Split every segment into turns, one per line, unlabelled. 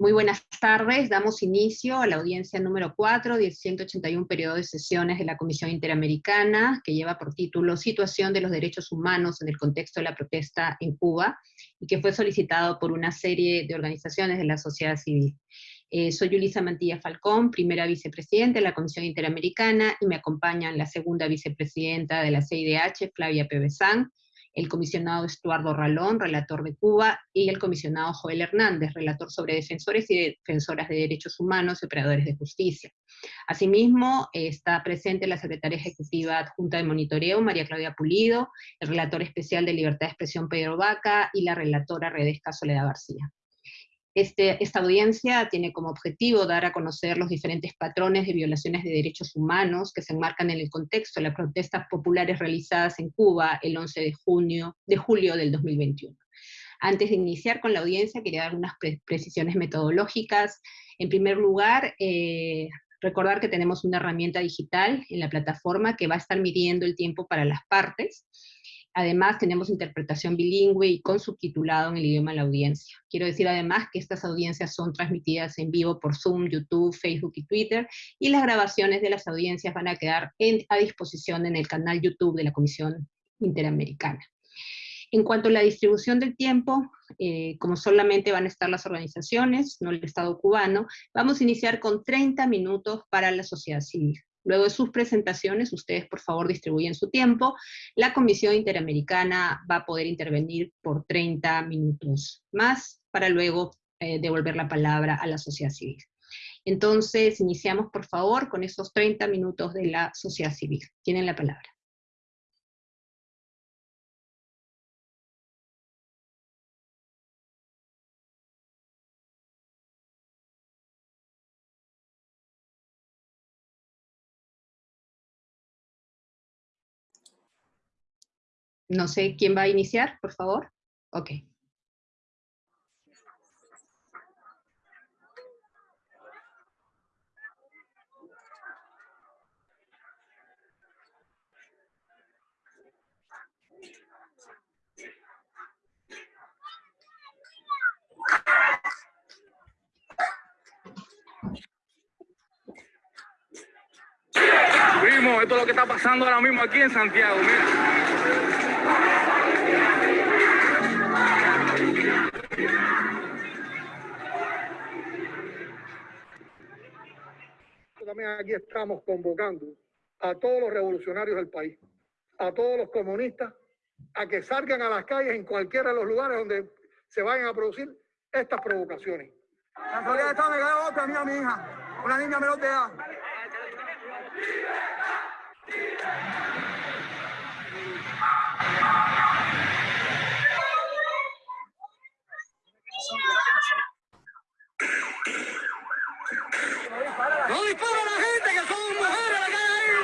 Muy buenas tardes, damos inicio a la audiencia número 4 del 181 periodo de sesiones de la Comisión Interamericana, que lleva por título Situación de los Derechos Humanos en el contexto de la protesta en Cuba, y que fue solicitado por una serie de organizaciones de la sociedad civil. Eh, soy Yulisa Mantilla Falcón, primera vicepresidenta de la Comisión Interamericana, y me acompañan la segunda vicepresidenta de la CIDH, Flavia Pebezán, el comisionado Estuardo Ralón, relator de Cuba, y el comisionado Joel Hernández, relator sobre defensores y defensoras de derechos humanos y operadores de justicia. Asimismo, está presente la secretaria ejecutiva adjunta de monitoreo, María Claudia Pulido, el relator especial de libertad de expresión, Pedro Vaca, y la relatora Redesca Soledad García. Este, esta audiencia tiene como objetivo dar a conocer los diferentes patrones de violaciones de derechos humanos que se enmarcan en el contexto de las protestas populares realizadas en Cuba el 11 de, junio, de julio del 2021. Antes de iniciar con la audiencia, quería dar unas precisiones metodológicas. En primer lugar, eh, recordar que tenemos una herramienta digital en la plataforma que va a estar midiendo el tiempo para las partes. Además, tenemos interpretación bilingüe y con subtitulado en el idioma de la audiencia. Quiero decir además que estas audiencias son transmitidas en vivo por Zoom, YouTube, Facebook y Twitter, y las grabaciones de las audiencias van a quedar a disposición en el canal YouTube de la Comisión Interamericana. En cuanto a la distribución del tiempo, eh, como solamente van a estar las organizaciones, no el Estado cubano, vamos a iniciar con 30 minutos para la sociedad civil. Luego de sus presentaciones, ustedes por favor distribuyen su tiempo. La Comisión Interamericana va a poder intervenir por 30 minutos más para luego eh, devolver la palabra a la sociedad civil. Entonces, iniciamos por favor con esos 30 minutos de la sociedad civil. Tienen la palabra. No sé quién va a iniciar, por favor. Ok.
Esto es lo que está pasando ahora mismo aquí en Santiago, mira.
También aquí estamos convocando a todos los revolucionarios del país, a todos los comunistas, a que salgan a las calles en cualquiera de los lugares donde se vayan a producir estas provocaciones.
La esta me otra, mía, mi hija, una niña menor de edad.
¡No dispara la gente que son mujeres la que hay ahí!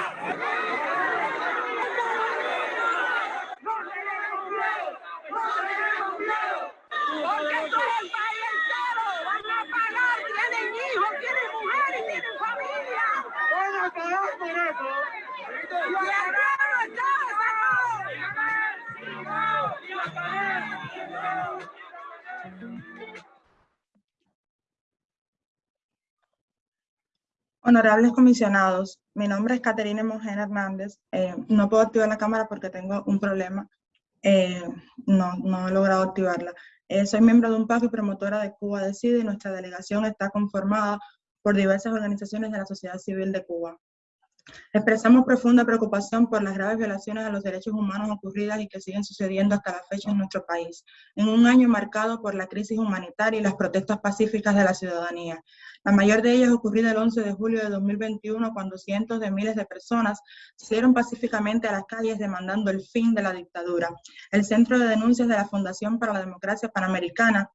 Porque esto es el país entero. Van a pagar, tienen hijos, tienen mujeres y tienen familia.
¡Van a pagar por eso!
Y acá no
Honorables comisionados, mi nombre es Caterina Mojena Hernández. Eh, no puedo activar la cámara porque tengo un problema. Eh, no, no he logrado activarla. Eh, soy miembro de un PAC y promotora de Cuba Decide y nuestra delegación está conformada por diversas organizaciones de la sociedad civil de Cuba. Expresamos profunda preocupación por las graves violaciones a los derechos humanos ocurridas y que siguen sucediendo hasta la fecha en nuestro país, en un año marcado por la crisis humanitaria y las protestas pacíficas de la ciudadanía. La mayor de ellas ocurrida el 11 de julio de 2021, cuando cientos de miles de personas salieron pacíficamente a las calles demandando el fin de la dictadura. El Centro de Denuncias de la Fundación para la Democracia Panamericana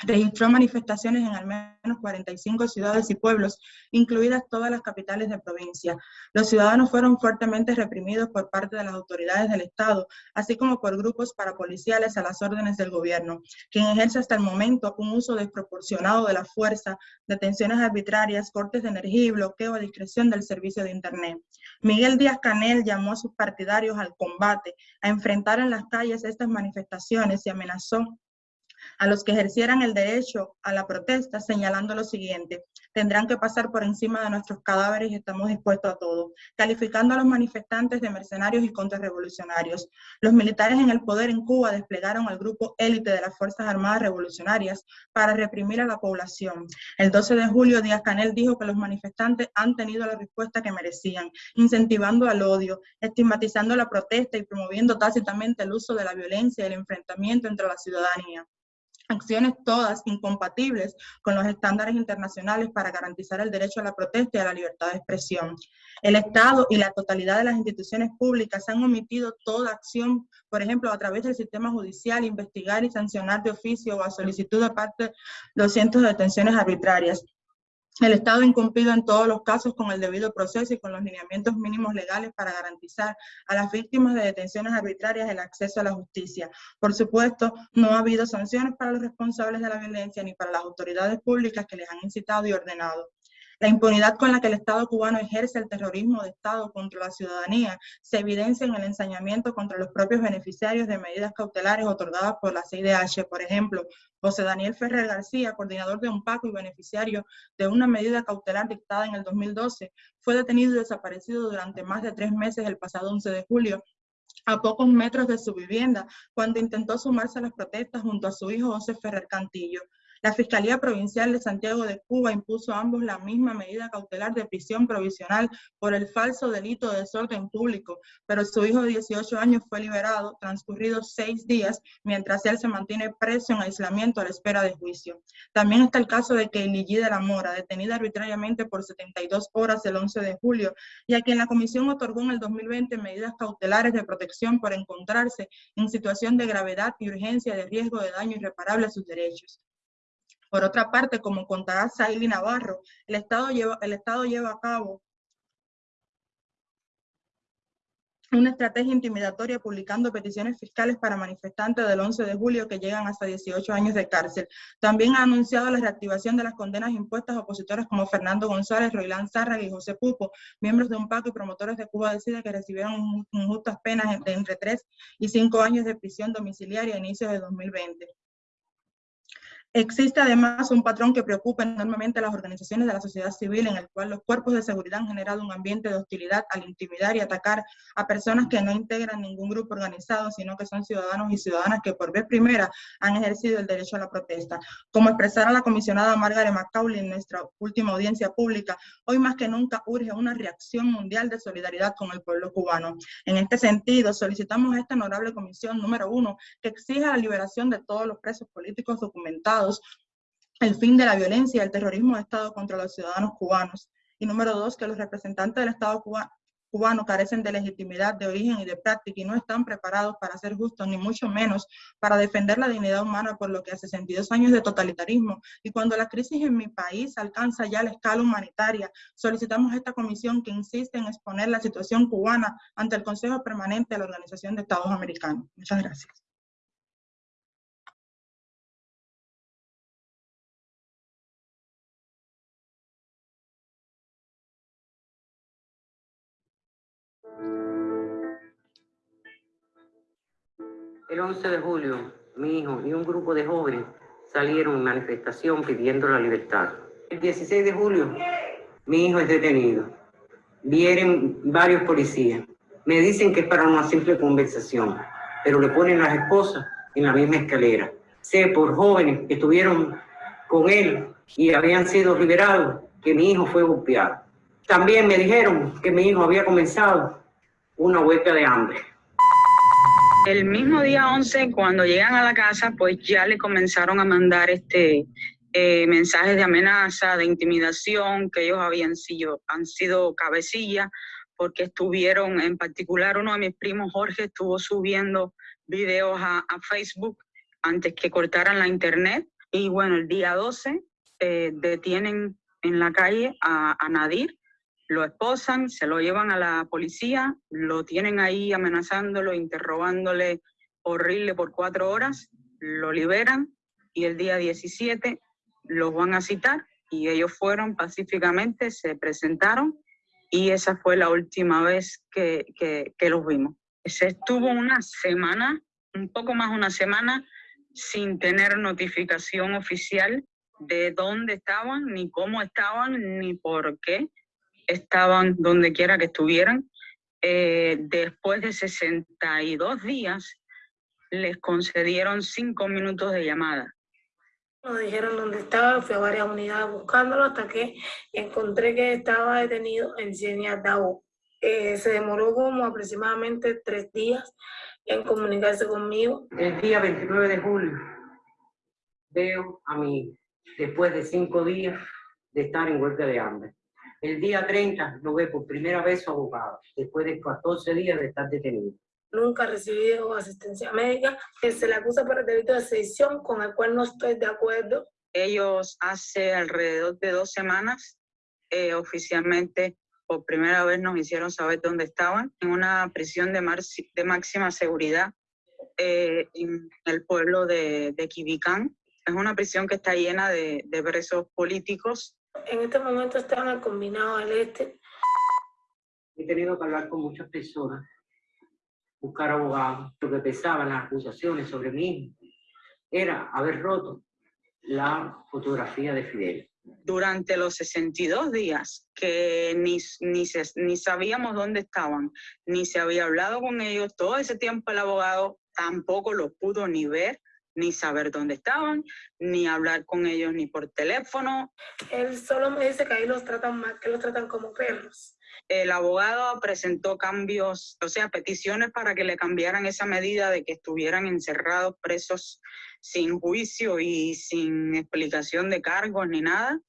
registró manifestaciones en al menos 45 ciudades y pueblos, incluidas todas las capitales de provincia. Los ciudadanos fueron fuertemente reprimidos por parte de las autoridades del Estado, así como por grupos parapoliciales a las órdenes del gobierno, quien ejerce hasta el momento un uso desproporcionado de la fuerza, detenciones arbitrarias, cortes de energía y bloqueo a discreción del servicio de Internet. Miguel Díaz Canel llamó a sus partidarios al combate, a enfrentar en las calles estas manifestaciones y amenazó a los que ejercieran el derecho a la protesta, señalando lo siguiente, tendrán que pasar por encima de nuestros cadáveres y estamos dispuestos a todo, calificando a los manifestantes de mercenarios y contrarrevolucionarios. Los militares en el poder en Cuba desplegaron al grupo élite de las Fuerzas Armadas Revolucionarias para reprimir a la población. El 12 de julio, Díaz Canel dijo que los manifestantes han tenido la respuesta que merecían, incentivando al odio, estigmatizando la protesta y promoviendo tácitamente el uso de la violencia y el enfrentamiento entre la ciudadanía acciones todas incompatibles con los estándares internacionales para garantizar el derecho a la protesta y a la libertad de expresión. El Estado y la totalidad de las instituciones públicas han omitido toda acción, por ejemplo, a través del sistema judicial, investigar y sancionar de oficio o a solicitud de parte los cientos de detenciones arbitrarias. El Estado ha incumplido en todos los casos con el debido proceso y con los lineamientos mínimos legales para garantizar a las víctimas de detenciones arbitrarias el acceso a la justicia. Por supuesto, no ha habido sanciones para los responsables de la violencia ni para las autoridades públicas que les han incitado y ordenado. La impunidad con la que el Estado cubano ejerce el terrorismo de Estado contra la ciudadanía se evidencia en el ensañamiento contra los propios beneficiarios de medidas cautelares otorgadas por la CIDH. Por ejemplo, José Daniel Ferrer García, coordinador de un PACO y beneficiario de una medida cautelar dictada en el 2012, fue detenido y desaparecido durante más de tres meses el pasado 11 de julio a pocos metros de su vivienda, cuando intentó sumarse a las protestas junto a su hijo José Ferrer Cantillo. La Fiscalía Provincial de Santiago de Cuba impuso a ambos la misma medida cautelar de prisión provisional por el falso delito de desorden público, pero su hijo de 18 años fue liberado transcurridos seis días, mientras él se mantiene preso en aislamiento a la espera de juicio. También está el caso de Keiligi de la Mora, detenida arbitrariamente por 72 horas el 11 de julio, y a quien la comisión otorgó en el 2020 medidas cautelares de protección por encontrarse en situación de gravedad y urgencia de riesgo de daño irreparable a sus derechos. Por otra parte, como contará Saily Navarro, el Estado lleva, el Estado lleva a cabo una estrategia intimidatoria publicando peticiones fiscales para manifestantes del 11 de julio que llegan hasta 18 años de cárcel. También ha anunciado la reactivación de las condenas impuestas a opositores como Fernando González, Roilán Zárraga y José Pupo, miembros de un pacto y promotores de Cuba Decide que recibieron injustas penas de entre 3 y 5 años de prisión domiciliaria a inicios de 2020. Existe además un patrón que preocupa enormemente a las organizaciones de la sociedad civil en el cual los cuerpos de seguridad han generado un ambiente de hostilidad al intimidar y atacar a personas que no integran ningún grupo organizado, sino que son ciudadanos y ciudadanas que por vez primera han ejercido el derecho a la protesta. Como expresara la comisionada Margaret McCauley en nuestra última audiencia pública, hoy más que nunca urge una reacción mundial de solidaridad con el pueblo cubano. En este sentido, solicitamos a esta honorable comisión número uno que exija la liberación de todos los presos políticos documentados el fin de la violencia y el terrorismo de Estado contra los ciudadanos cubanos. Y número dos, que los representantes del Estado cubano carecen de legitimidad, de origen y de práctica y no están preparados para ser justos, ni mucho menos para defender la dignidad humana por lo que hace 62 años de totalitarismo. Y cuando la crisis en mi país alcanza ya la escala humanitaria, solicitamos a esta comisión que insiste en exponer la situación cubana ante el Consejo Permanente de la Organización de Estados Americanos. Muchas gracias.
El 11 de julio, mi hijo y un grupo de jóvenes salieron en manifestación pidiendo la libertad. El 16 de julio, mi hijo es detenido. Vienen varios policías. Me dicen que es para una simple conversación, pero le ponen las esposas en la misma escalera. Sé por jóvenes que estuvieron con él y habían sido liberados que mi hijo fue golpeado. También me dijeron que mi hijo había comenzado una huelga de hambre.
El mismo día 11, cuando llegan a la casa, pues ya le comenzaron a mandar este eh, mensajes de amenaza, de intimidación, que ellos habían sido, han sido cabecilla, porque estuvieron, en particular uno de mis primos, Jorge, estuvo subiendo videos a, Facebook antes que cortaran la internet. Y bueno, el día 12 eh, detienen en la calle a, a Nadir, lo esposan, se lo llevan a la policía, lo tienen ahí amenazándolo, interrogándole horrible por cuatro horas, lo liberan y el día 17 los van a citar y ellos fueron pacíficamente, se presentaron y esa fue la última vez que, que, los vimos. Se estuvo una semana, un poco más una semana, sin tener notificación oficial de dónde estaban, ni cómo estaban, ni por qué estaban donde quiera que estuvieran. Eh, después de 62 días, les concedieron cinco minutos de llamada.
Nos dijeron dónde estaba, fui a varias unidades buscándolo hasta que encontré que estaba detenido en Cieniatao. Eh, se demoró como aproximadamente tres días en comunicarse conmigo.
El día 29 de julio veo a mi después de cinco días de estar en huelga de hambre. El día 30 lo ve por primera vez su abogado, después de 14 días de estar detenido.
Nunca ha recibido asistencia médica. Se le acusa por el delito de sedición, con el cual no estoy de acuerdo.
Ellos hace alrededor de dos semanas eh, oficialmente por primera vez nos hicieron saber dónde estaban, en una prisión de, de máxima seguridad eh, en el pueblo de, de Quibicán. Es una prisión que está llena de, de presos políticos
en este momento están en el combinado del este.
He tenido que hablar con muchas personas, buscar abogados. Lo que pesaban las acusaciones sobre mí era haber roto la fotografía de Fidel.
Durante los 62 días que ni, ni, ni sabíamos dónde estaban, ni se había hablado con ellos, todo ese tiempo el abogado tampoco lo pudo ni ver, ni saber dónde estaban, ni hablar con ellos ni por teléfono.
Él solo me dice que ahí los tratan mal, que los tratan como perros.
El abogado presentó cambios, o sea, peticiones para que le cambiaran esa medida de que estuvieran encerrados, presos sin juicio y sin explicación de cargos ni nada.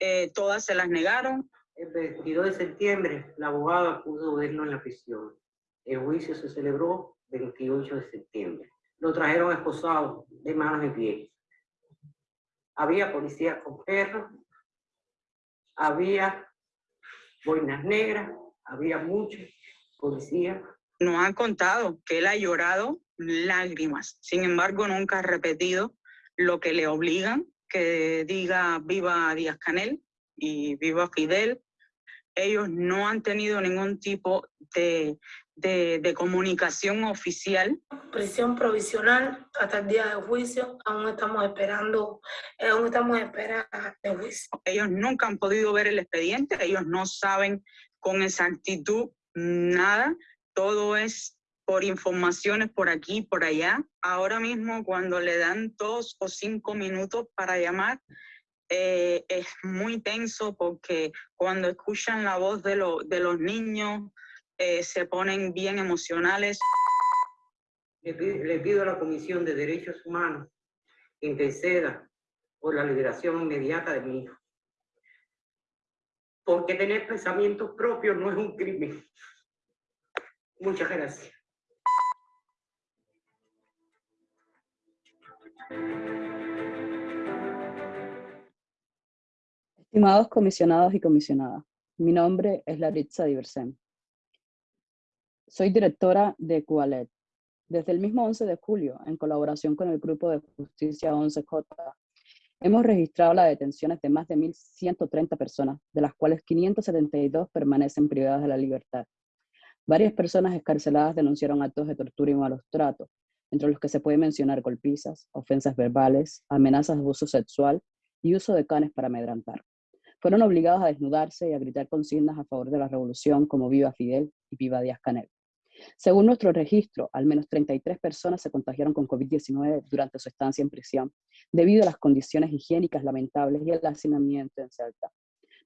Eh, todas se las negaron.
El 22 de septiembre, el abogado pudo verlo en la prisión. El juicio se celebró el 28 de septiembre lo trajeron esposado de manos y pies. Había policías con perros, había boinas negras, había muchos policías.
Nos han contado que él ha llorado lágrimas, sin embargo nunca ha repetido lo que le obligan, que diga viva Díaz Canel y viva Fidel. Ellos no han tenido ningún tipo de, de, comunicación oficial.
Prisión provisional hasta el día de juicio, aún estamos esperando, aún estamos esperando el juicio.
Ellos nunca han podido ver el expediente, ellos no saben con exactitud nada, todo es por informaciones por aquí, por allá. Ahora mismo cuando le dan dos o cinco minutos para llamar, eh, es muy tenso porque cuando escuchan la voz de, de los niños, eh, se ponen bien emocionales.
Le pido, a la Comisión de Derechos Humanos que interceda por la liberación inmediata de mi hijo. Porque tener pensamientos propios no es un crimen. Muchas gracias.
Estimados comisionados y comisionadas, mi nombre es Laritza Diversen. Soy directora de Cualet. Desde el mismo 11 de julio, en colaboración con el Grupo de Justicia 11J, hemos registrado las detenciones de más de 1.130 personas, de las cuales 572 permanecen privadas de la libertad. Varias personas escarceladas denunciaron actos de tortura y malos tratos, entre los que se puede mencionar golpizas, ofensas verbales, amenazas de abuso sexual y uso de canes para amedrantar. Fueron obligados a desnudarse y a gritar consignas a favor de la revolución como Viva Fidel y Viva Díaz Canel. Según nuestro registro, al menos 33 personas se contagiaron con COVID-19 durante su estancia en prisión, debido a las condiciones higiénicas lamentables y el hacinamiento en Celta.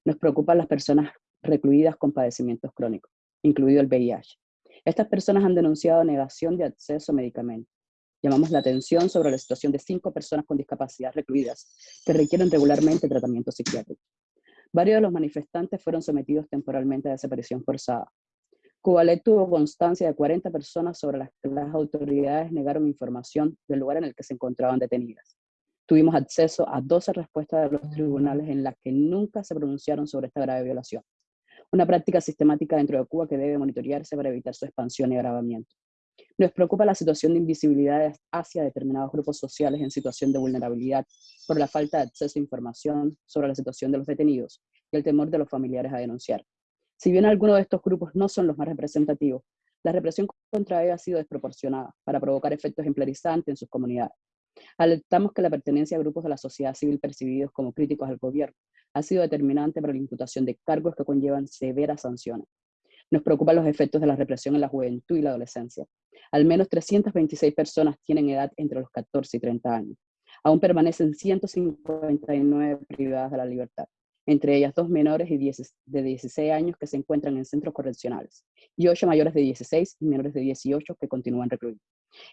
Nos preocupan las personas recluidas con padecimientos crónicos, incluido el VIH. Estas personas han denunciado negación de acceso a medicamentos. Llamamos la atención sobre la situación de cinco personas con discapacidad recluidas que requieren regularmente tratamiento psiquiátrico. Varios de los manifestantes fueron sometidos temporalmente a desaparición forzada, Cubalet tuvo constancia de 40 personas sobre las que las autoridades negaron información del lugar en el que se encontraban detenidas. Tuvimos acceso a 12 respuestas de los tribunales en las que nunca se pronunciaron sobre esta grave violación. Una práctica sistemática dentro de Cuba que debe monitorearse para evitar su expansión y agravamiento. Nos preocupa la situación de invisibilidad hacia determinados grupos sociales en situación de vulnerabilidad por la falta de acceso a información sobre la situación de los detenidos y el temor de los familiares a denunciar. Si bien algunos de estos grupos no son los más representativos, la represión contra ellos ha sido desproporcionada para provocar efectos ejemplarizantes en sus comunidades. Alertamos que la pertenencia a grupos de la sociedad civil percibidos como críticos al gobierno ha sido determinante para la imputación de cargos que conllevan severas sanciones. Nos preocupan los efectos de la represión en la juventud y la adolescencia. Al menos 326 personas tienen edad entre los 14 y 30 años. Aún permanecen 159 privadas de la libertad, entre ellas dos menores de 16 años que se encuentran en centros correccionales, y ocho mayores de 16 y menores de 18 que continúan recluidos.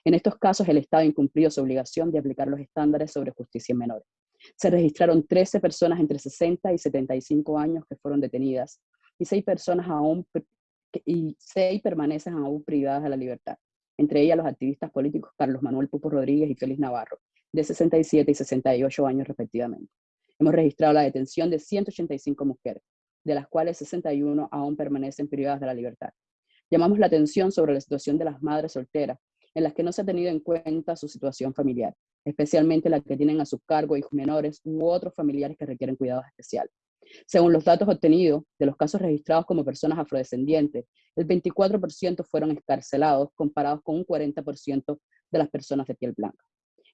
En estos casos, el Estado incumplió su obligación de aplicar los estándares sobre justicia en menores. Se registraron 13 personas entre 60 y 75 años que fueron detenidas, y seis personas aún y seis permanecen aún privadas de la libertad, entre ellas los activistas políticos Carlos Manuel Pupo Rodríguez y Félix Navarro, de 67 y 68 años respectivamente. Hemos registrado la detención de 185 mujeres, de las cuales 61 aún permanecen privadas de la libertad. Llamamos la atención sobre la situación de las madres solteras, en las que no se ha tenido en cuenta su situación familiar, especialmente las que tienen a su cargo hijos menores u otros familiares que requieren cuidados especiales. Según los datos obtenidos de los casos registrados como personas afrodescendientes, el 24% fueron escarcelados comparados con un 40% de las personas de piel blanca.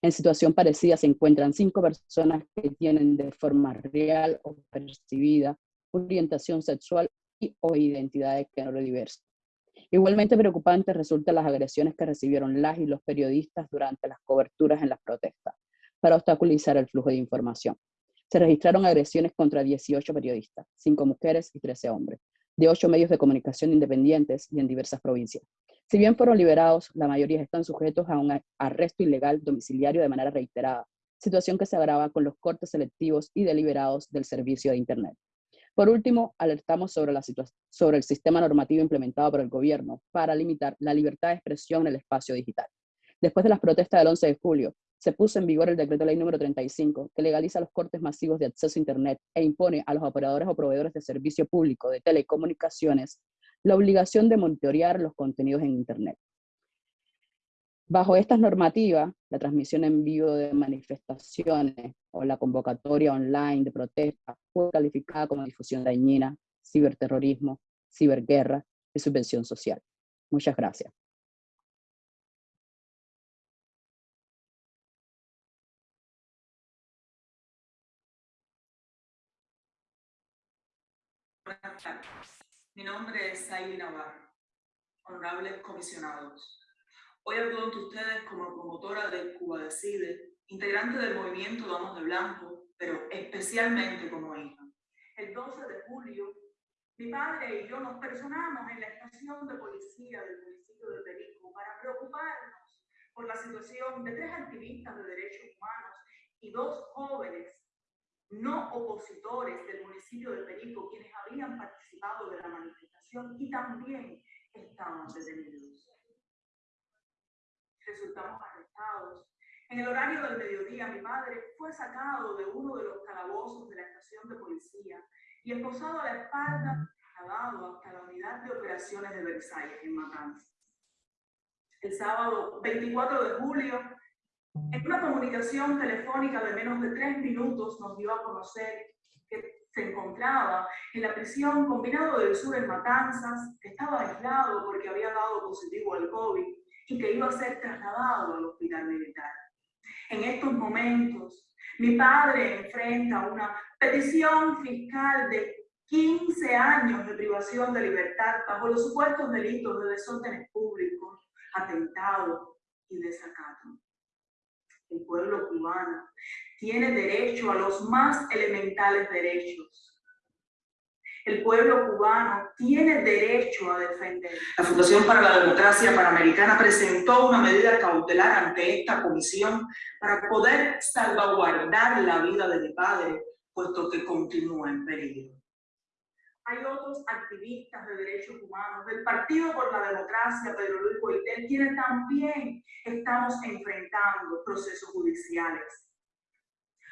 En situación parecida se encuentran cinco personas que tienen de forma real o percibida orientación sexual y o identidad de género diverso. Igualmente preocupantes resultan las agresiones que recibieron las y los periodistas durante las coberturas en las protestas para obstaculizar el flujo de información. Se registraron agresiones contra 18 periodistas, 5 mujeres y 13 hombres, de 8 medios de comunicación independientes y en diversas provincias. Si bien fueron liberados, la mayoría están sujetos a un arresto ilegal domiciliario de manera reiterada, situación que se agrava con los cortes selectivos y deliberados del servicio de Internet. Por último, alertamos sobre, el sistema normativo implementado por el gobierno para limitar la libertad de expresión en el espacio digital. Después de las protestas del 11 de julio, se puso en vigor el decreto ley número 35, que legaliza los cortes masivos de acceso a Internet e impone a los operadores o proveedores de servicio público de telecomunicaciones la obligación de monitorear los contenidos en Internet. Bajo estas normativas, la transmisión en vivo de manifestaciones o la convocatoria online de protesta fue calificada como difusión dañina, ciberterrorismo, ciberguerra y subvención social. Muchas gracias.
Mi nombre es Saili Navarro, honorables comisionados. Hoy hablo ante ustedes como promotora de Cuba Decide, integrante del movimiento Vamos de Blanco, pero especialmente como hija. El 12 de julio, mi padre y yo nos personamos en la estación de policía del municipio de Perico para preocuparnos por la situación de tres activistas de derechos humanos y dos jóvenes no opositores del municipio de Perico, quienes habían participado de la manifestación y también estaban detenidos resultamos arrestados. En el horario del mediodía, mi madre fue sacado de uno de los calabozos de la estación de policía y esposado a la espalda, trasladado hasta la unidad de operaciones de Versalles, en Matanzas. El sábado 24 de julio, en una comunicación telefónica de menos de tres minutos, nos dio a conocer que se encontraba en la prisión combinado del sur en Matanzas, que estaba aislado porque había dado positivo al COVID y que iba a ser trasladado al hospital militar. En estos momentos, mi padre enfrenta una petición fiscal de 15 años de privación de libertad bajo los supuestos delitos de desórdenes públicos, atentado y desacato. El pueblo cubano tiene derecho a los más elementales derechos el pueblo cubano tiene derecho a defender. La Fundación para la Democracia Panamericana presentó una medida cautelar ante esta comisión para poder salvaguardar la vida de mi padre, puesto que continúa en peligro. Hay otros activistas de derechos humanos del Partido por la Democracia, Pedro Luis Boitel, quienes también estamos enfrentando procesos judiciales.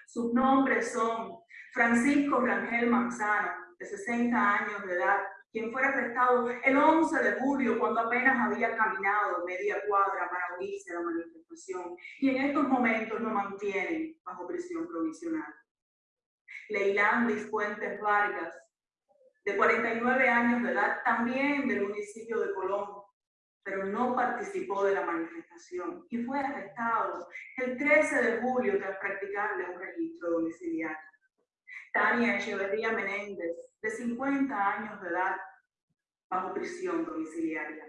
Sus nombres son Francisco Rangel Manzana, de 60 años de edad, quien fue arrestado el 11 de julio cuando apenas había caminado media cuadra para unirse a la manifestación y en estos momentos lo mantienen bajo prisión provisional. Leilandis Fuentes Vargas, de 49 años de edad, también del municipio de Colón, pero no participó de la manifestación y fue arrestado el 13 de julio tras practicarle un registro domiciliario. Tania Echeverría Menéndez, de 50 años de edad, bajo prisión domiciliaria.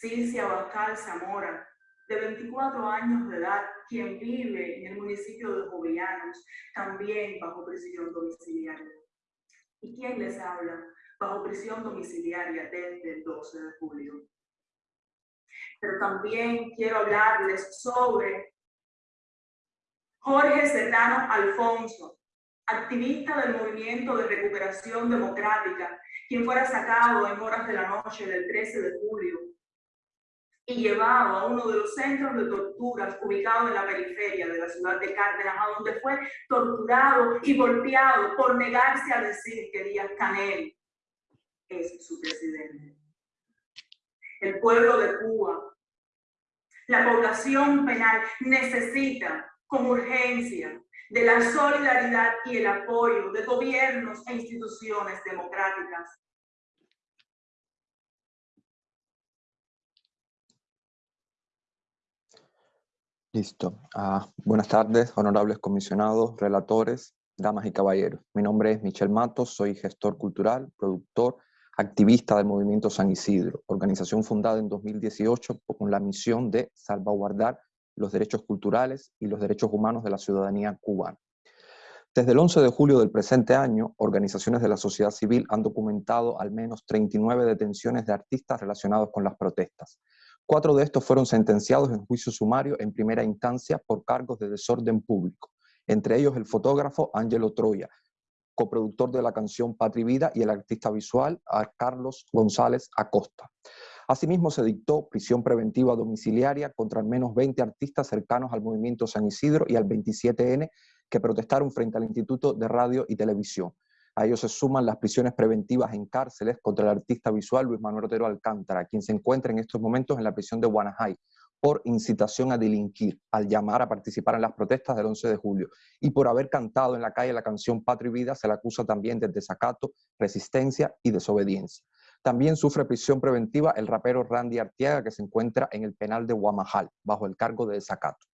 Cicia Abascal Zamora, de 24 años de edad, quien vive en el municipio de Jovellanos, también bajo prisión domiciliaria. ¿Y quién les habla? Bajo prisión domiciliaria desde el 12 de julio. Pero también quiero hablarles sobre Jorge Serrano Alfonso, activista del Movimiento de Recuperación Democrática, quien fuera sacado en horas de la noche del 13 de julio y llevado a uno de los centros de torturas ubicados en la periferia de la ciudad de Cárdenas, a donde fue torturado y golpeado por negarse a decir que Díaz Canel es su presidente. El pueblo de Cuba, la población penal necesita con urgencia de la solidaridad y el apoyo de gobiernos e instituciones democráticas
Listo. Ah, buenas tardes, honorables comisionados, relatores, damas y caballeros. Mi nombre es Michel Matos, soy gestor cultural, productor, activista del Movimiento San Isidro, organización fundada en 2018 con la misión de salvaguardar los derechos culturales y los derechos humanos de la ciudadanía cubana. Desde el 11 de julio del presente año, organizaciones de la sociedad civil han documentado al menos 39 detenciones de artistas relacionados con las protestas, Cuatro de estos fueron sentenciados en juicio sumario en primera instancia por cargos de desorden público, entre ellos el fotógrafo Ángelo Troya, coproductor de la canción Patri Vida y el artista visual Carlos González Acosta. Asimismo, se dictó prisión preventiva domiciliaria contra al menos 20 artistas cercanos al movimiento San Isidro y al 27N que protestaron frente al Instituto de Radio y Televisión. A ellos se suman las prisiones preventivas en cárceles contra el artista visual Luis Manuel Otero Alcántara, quien se encuentra en estos momentos en la prisión de Guanajay por incitación a delinquir, al llamar a participar en las protestas del 11 de julio, y por haber cantado en la calle la canción Patria y Vida, se le acusa también de desacato, resistencia y desobediencia. También sufre prisión preventiva el rapero Randy Artiaga, que se encuentra en el penal de Guamajal, bajo el cargo de desacato.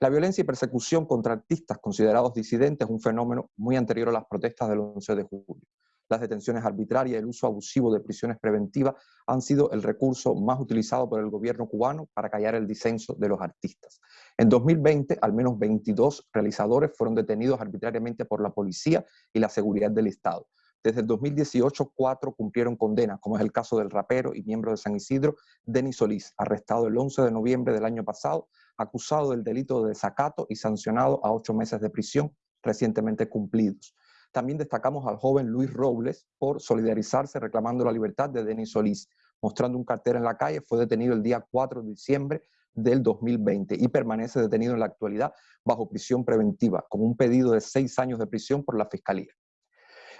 La violencia y persecución contra artistas considerados disidentes es un fenómeno muy anterior a las protestas del 11 de julio. Las detenciones arbitrarias y el uso abusivo de prisiones preventivas han sido el recurso más utilizado por el gobierno cubano para callar el disenso de los artistas. En 2020, al menos 22 realizadores fueron detenidos arbitrariamente por la policía y la seguridad del Estado. Desde el 2018, cuatro cumplieron condena, como es el caso del rapero y miembro de San Isidro, Denis Solís, arrestado el 11 de noviembre del año pasado acusado del delito de desacato y sancionado a ocho meses de prisión recientemente cumplidos. También destacamos al joven Luis Robles por solidarizarse reclamando la libertad de Denis Solís. Mostrando un cartel en la calle, fue detenido el día 4 de diciembre del 2020 y permanece detenido en la actualidad bajo prisión preventiva, con un pedido de seis años de prisión por la Fiscalía.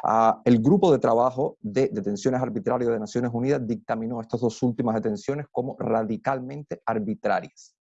Ah, el grupo de trabajo de detenciones arbitrarias de Naciones Unidas dictaminó estas dos últimas detenciones como radicalmente arbitrarias.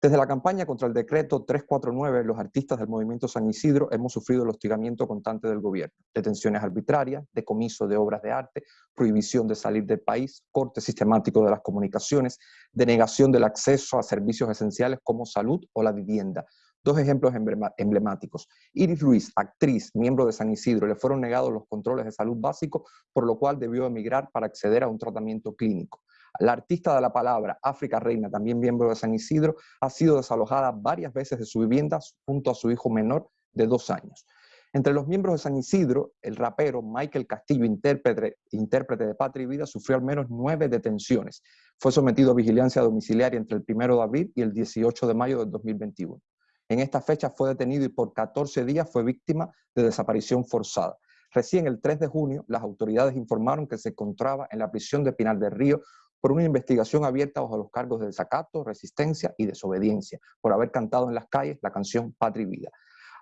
Desde la campaña contra el decreto 349, los artistas del movimiento San Isidro hemos sufrido el hostigamiento constante del gobierno, detenciones arbitrarias, decomiso de obras de arte, prohibición de salir del país, corte sistemático de las comunicaciones, denegación del acceso a servicios esenciales como salud o la vivienda. Dos ejemplos emblemáticos. Iris Ruiz, actriz, miembro de San Isidro, le fueron negados los controles de salud básicos, por lo cual debió emigrar para acceder a un tratamiento clínico. La artista de la palabra, África Reina, también miembro de San Isidro, ha sido desalojada varias veces de su vivienda junto a su hijo menor de dos años. Entre los miembros de San Isidro, el rapero Michael Castillo, intérprete, intérprete de Patria y Vida, sufrió al menos nueve detenciones. Fue sometido a vigilancia domiciliaria entre el 1 de abril y el 18 de mayo del 2021. En esta fecha fue detenido y por 14 días fue víctima de desaparición forzada. Recién el 3 de junio, las autoridades informaron que se encontraba en la prisión de Pinar del Río por una investigación abierta bajo los cargos de desacato, resistencia y desobediencia, por haber cantado en las calles la canción Patria y Vida.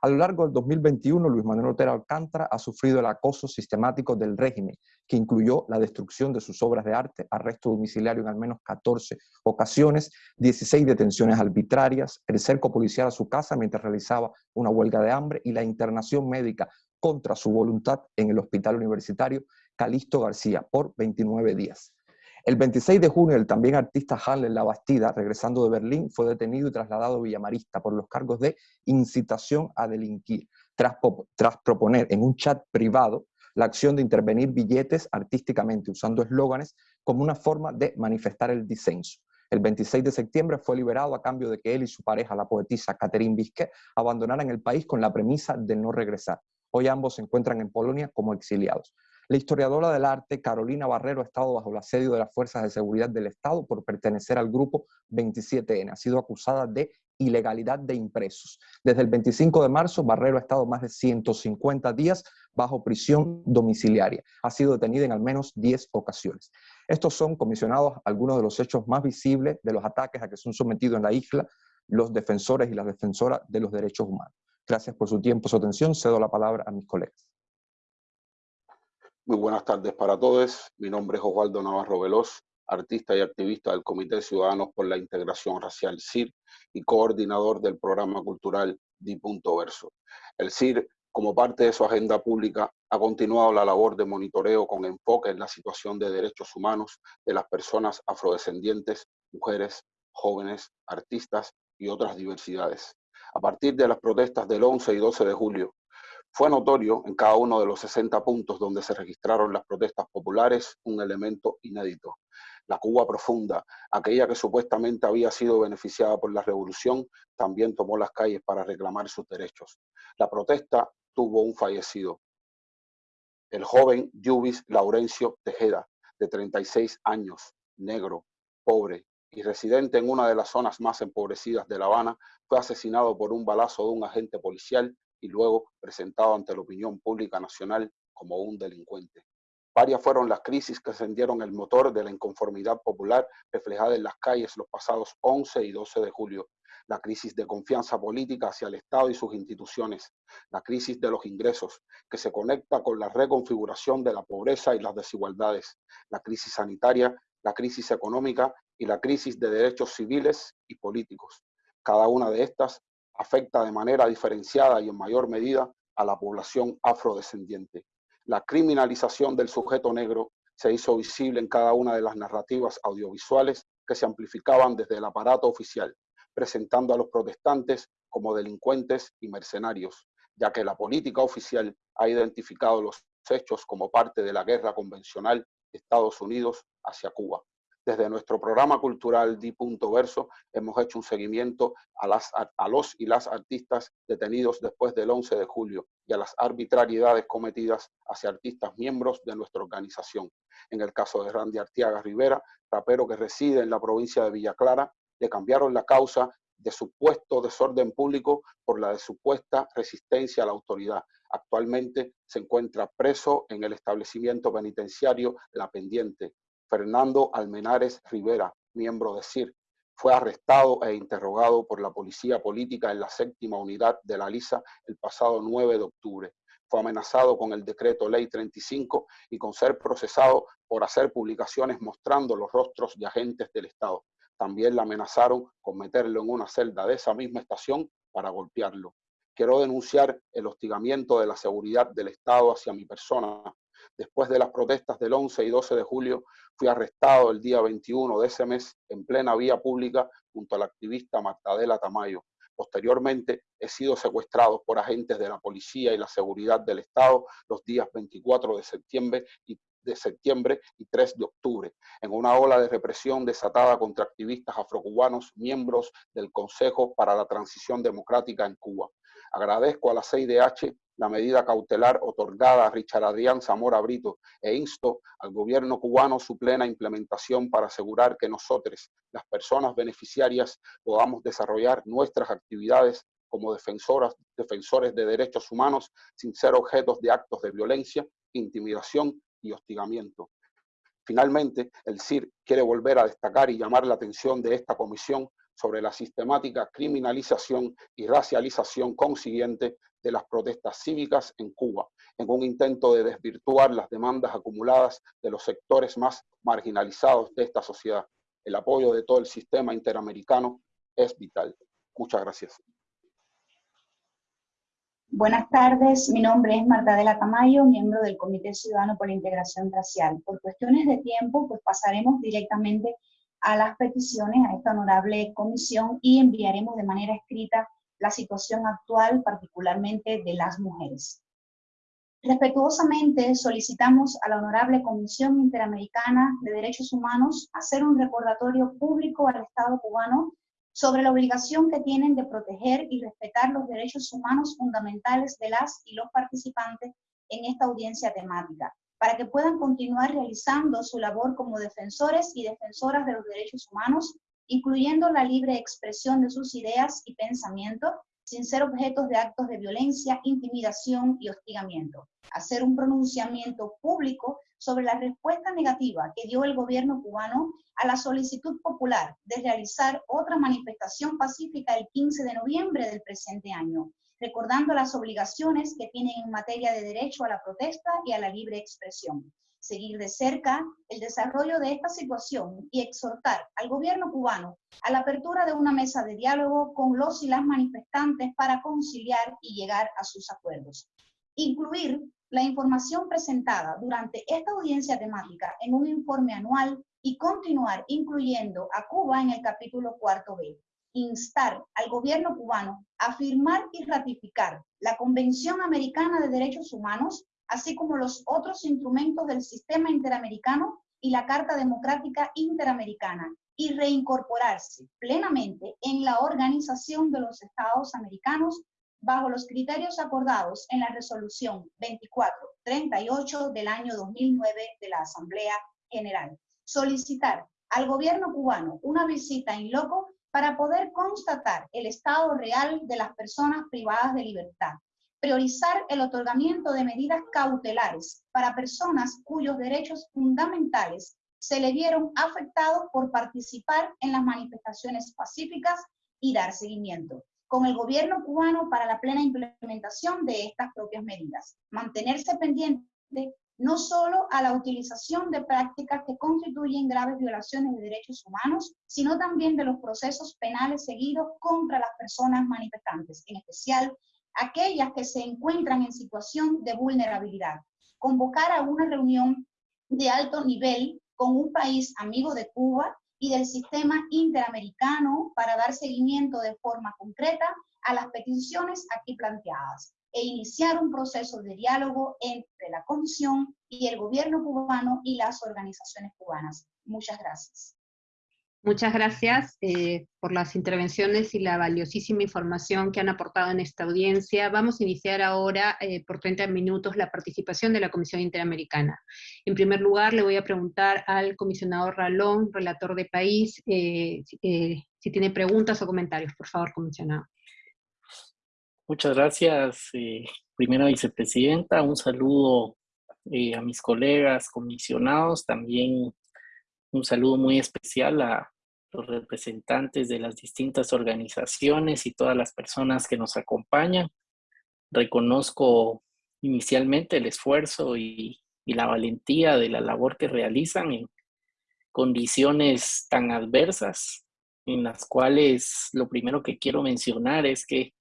A lo largo del 2021, Luis Manuel Otero Alcántara ha sufrido el acoso sistemático del régimen, que incluyó la destrucción de sus obras de arte, arresto domiciliario en al menos 14 ocasiones, 16 detenciones arbitrarias, el cerco policial a su casa mientras realizaba una huelga de hambre y la internación médica contra su voluntad en el hospital universitario Calixto García por 29 días. El 26 de junio, el también artista Hanley La Bastida, regresando de Berlín, fue detenido y trasladado a Villamarista por los cargos de incitación a delinquir, tras, proponer en un chat privado la acción de intervenir billetes artísticamente usando eslóganes como una forma de manifestar el disenso. El 26 de septiembre fue liberado a cambio de que él y su pareja, la poetisa Catherine Bisquet, abandonaran el país con la premisa de no regresar. Hoy ambos se encuentran en Polonia como exiliados. La historiadora del arte, Carolina Barrero, ha estado bajo el asedio de las Fuerzas de Seguridad del Estado por pertenecer al grupo 27N. Ha sido acusada de ilegalidad de impresos. Desde el 25 de marzo, Barrero ha estado más de 150 días bajo prisión domiciliaria. Ha sido detenida en al menos 10 ocasiones. Estos son comisionados algunos de los hechos más visibles de los ataques a que son sometidos en la isla los defensores y las defensoras de los derechos humanos. Gracias por su tiempo, su atención. Cedo la palabra a mis colegas.
Muy buenas tardes para todos. Mi nombre es Osvaldo Navarro Veloz, artista y activista del Comité Ciudadanos por la Integración Racial CIR y coordinador del programa cultural Di Verso. El CIR como parte de su agenda pública, ha continuado la labor de monitoreo con enfoque en la situación de derechos humanos de las personas afrodescendientes, mujeres, jóvenes, artistas y otras diversidades. A partir de las protestas del 11 y 12 de julio, fue notorio en cada uno de los 60 puntos donde se registraron las protestas populares un elemento inédito. La Cuba profunda, aquella que supuestamente había sido beneficiada por la revolución, también tomó las calles para reclamar sus derechos. La protesta tuvo un fallecido. El joven Yubis Laurencio Tejeda, de 36 años, negro, pobre y residente en una de las zonas más empobrecidas de La Habana, fue asesinado por un balazo de un agente policial y luego presentado ante la opinión pública nacional como un delincuente. Varias fueron las crisis que encendieron el motor de la inconformidad popular reflejada en las calles los pasados 11 y 12 de julio, la crisis de confianza política hacia el Estado y sus instituciones, la crisis de los ingresos, que se conecta con la reconfiguración de la pobreza y las desigualdades, la crisis sanitaria, la crisis económica y la crisis de derechos civiles y políticos. Cada una de estas afecta de manera diferenciada y en mayor medida a la población afrodescendiente. La criminalización del sujeto negro se hizo visible en cada una de las narrativas audiovisuales que se amplificaban desde el aparato oficial, presentando a los protestantes como delincuentes y mercenarios, ya que la política oficial ha identificado los hechos como parte de la guerra convencional de Estados Unidos hacia Cuba. Desde nuestro programa cultural Di Punto Verso hemos hecho un seguimiento a, los y las artistas detenidos después del 11 de julio y a las arbitrariedades cometidas hacia artistas miembros de nuestra organización. En el caso de Randy Artiaga Rivera, rapero que reside en la provincia de Villa Clara, le cambiaron la causa de supuesto desorden público por la de supuesta resistencia a la autoridad. Actualmente se encuentra preso en el establecimiento penitenciario La Pendiente. Fernando Almenares Rivera, miembro de CIR, fue arrestado e interrogado por la policía política en la séptima unidad de la LISA el pasado 9 de octubre. Fue amenazado con el decreto ley 35 y con ser procesado por hacer publicaciones mostrando los rostros de agentes del Estado. También le amenazaron con meterlo en una celda de esa misma estación para golpearlo. Quiero denunciar el hostigamiento de la seguridad del Estado hacia mi persona. Después de las protestas del 11 y 12 de julio, fui arrestado el día 21 de ese mes en plena vía pública junto a la activista Martadela Tamayo. Posteriormente, he sido secuestrado por agentes de la policía y la seguridad del Estado los días 24 de septiembre y de septiembre y 3 de octubre, en una ola de represión desatada contra activistas afrocubanos, miembros del Consejo para la Transición Democrática en Cuba. Agradezco a la CIDH la medida cautelar otorgada a Richard Adrián Zamora Brito e insto al gobierno cubano su plena implementación para asegurar que nosotros, las personas beneficiarias, podamos desarrollar nuestras actividades como defensoras, defensores de derechos humanos sin ser objetos de actos de violencia, intimidación y hostigamiento. Finalmente, el CIR quiere volver a destacar y llamar la atención de esta comisión sobre la sistemática criminalización y racialización consiguiente de las protestas cívicas en Cuba, en un intento de desvirtuar las demandas acumuladas de los sectores más marginalizados de esta sociedad. El apoyo de todo el sistema interamericano es vital. Muchas gracias.
Buenas tardes, mi nombre es Marta de la Tamayo, miembro del Comité Ciudadano por la Integración Racial. Por cuestiones de tiempo, pues pasaremos directamente a las peticiones a esta honorable comisión y enviaremos de manera escrita la situación actual, particularmente de las mujeres. Respetuosamente solicitamos a la Honorable Comisión Interamericana de Derechos Humanos hacer un recordatorio público al Estado cubano sobre la obligación que tienen de proteger y respetar los derechos humanos fundamentales de las y los participantes en esta audiencia temática, para que puedan continuar realizando su labor como defensores y defensoras de los derechos humanos, incluyendo la libre expresión de sus ideas y pensamientos, sin ser objetos de actos de violencia, intimidación y hostigamiento. Hacer un pronunciamiento público sobre la respuesta negativa que dio el gobierno cubano a la solicitud popular de realizar otra manifestación pacífica el 15 de noviembre del presente año, recordando las obligaciones que tienen en materia de derecho a la protesta y a la libre expresión. Seguir de cerca el desarrollo de esta situación y exhortar al gobierno cubano a la apertura de una mesa de diálogo con los y las manifestantes para conciliar y llegar a sus acuerdos. Incluir la información presentada durante esta audiencia temática en un informe anual y continuar incluyendo a Cuba en el capítulo cuarto B. Instar al gobierno cubano a firmar y ratificar la Convención Americana de Derechos Humanos, así como los otros instrumentos del sistema interamericano y la Carta Democrática Interamericana, y reincorporarse plenamente en la Organización de los Estados Americanos bajo los criterios acordados en la resolución 2438 del año 2009 de la Asamblea General. Solicitar al gobierno cubano una visita en loco para poder constatar el estado real de las personas privadas de libertad. Priorizar el otorgamiento de medidas cautelares para personas cuyos derechos fundamentales se le vieron afectados por participar en las manifestaciones pacíficas y dar seguimiento con el gobierno cubano para la plena implementación de estas propias medidas. Mantenerse pendiente no solo a la utilización de prácticas que constituyen graves violaciones de derechos humanos, sino también de los procesos penales seguidos contra las personas manifestantes, en especial aquellas que se encuentran en situación de vulnerabilidad. Convocar a una reunión de alto nivel con un país amigo de Cuba y del sistema interamericano para dar seguimiento de forma concreta a las peticiones aquí planteadas e iniciar un proceso de diálogo entre la Comisión y el gobierno cubano y las organizaciones cubanas. Muchas gracias.
Muchas gracias eh, por las intervenciones y la valiosísima información que han aportado en esta audiencia. Vamos a iniciar ahora eh, por 30 minutos la participación de la Comisión Interamericana. En primer lugar, le voy a preguntar al comisionado Ralón, relator de país, eh, si tiene preguntas o comentarios. Por favor, comisionado.
Muchas gracias, primera vicepresidenta. Un saludo a mis colegas comisionados, también un saludo muy especial a los representantes de las distintas organizaciones y todas las personas que nos acompañan. Reconozco inicialmente el esfuerzo y, la valentía de la labor que realizan en condiciones tan adversas, en las cuales lo primero que quiero mencionar es que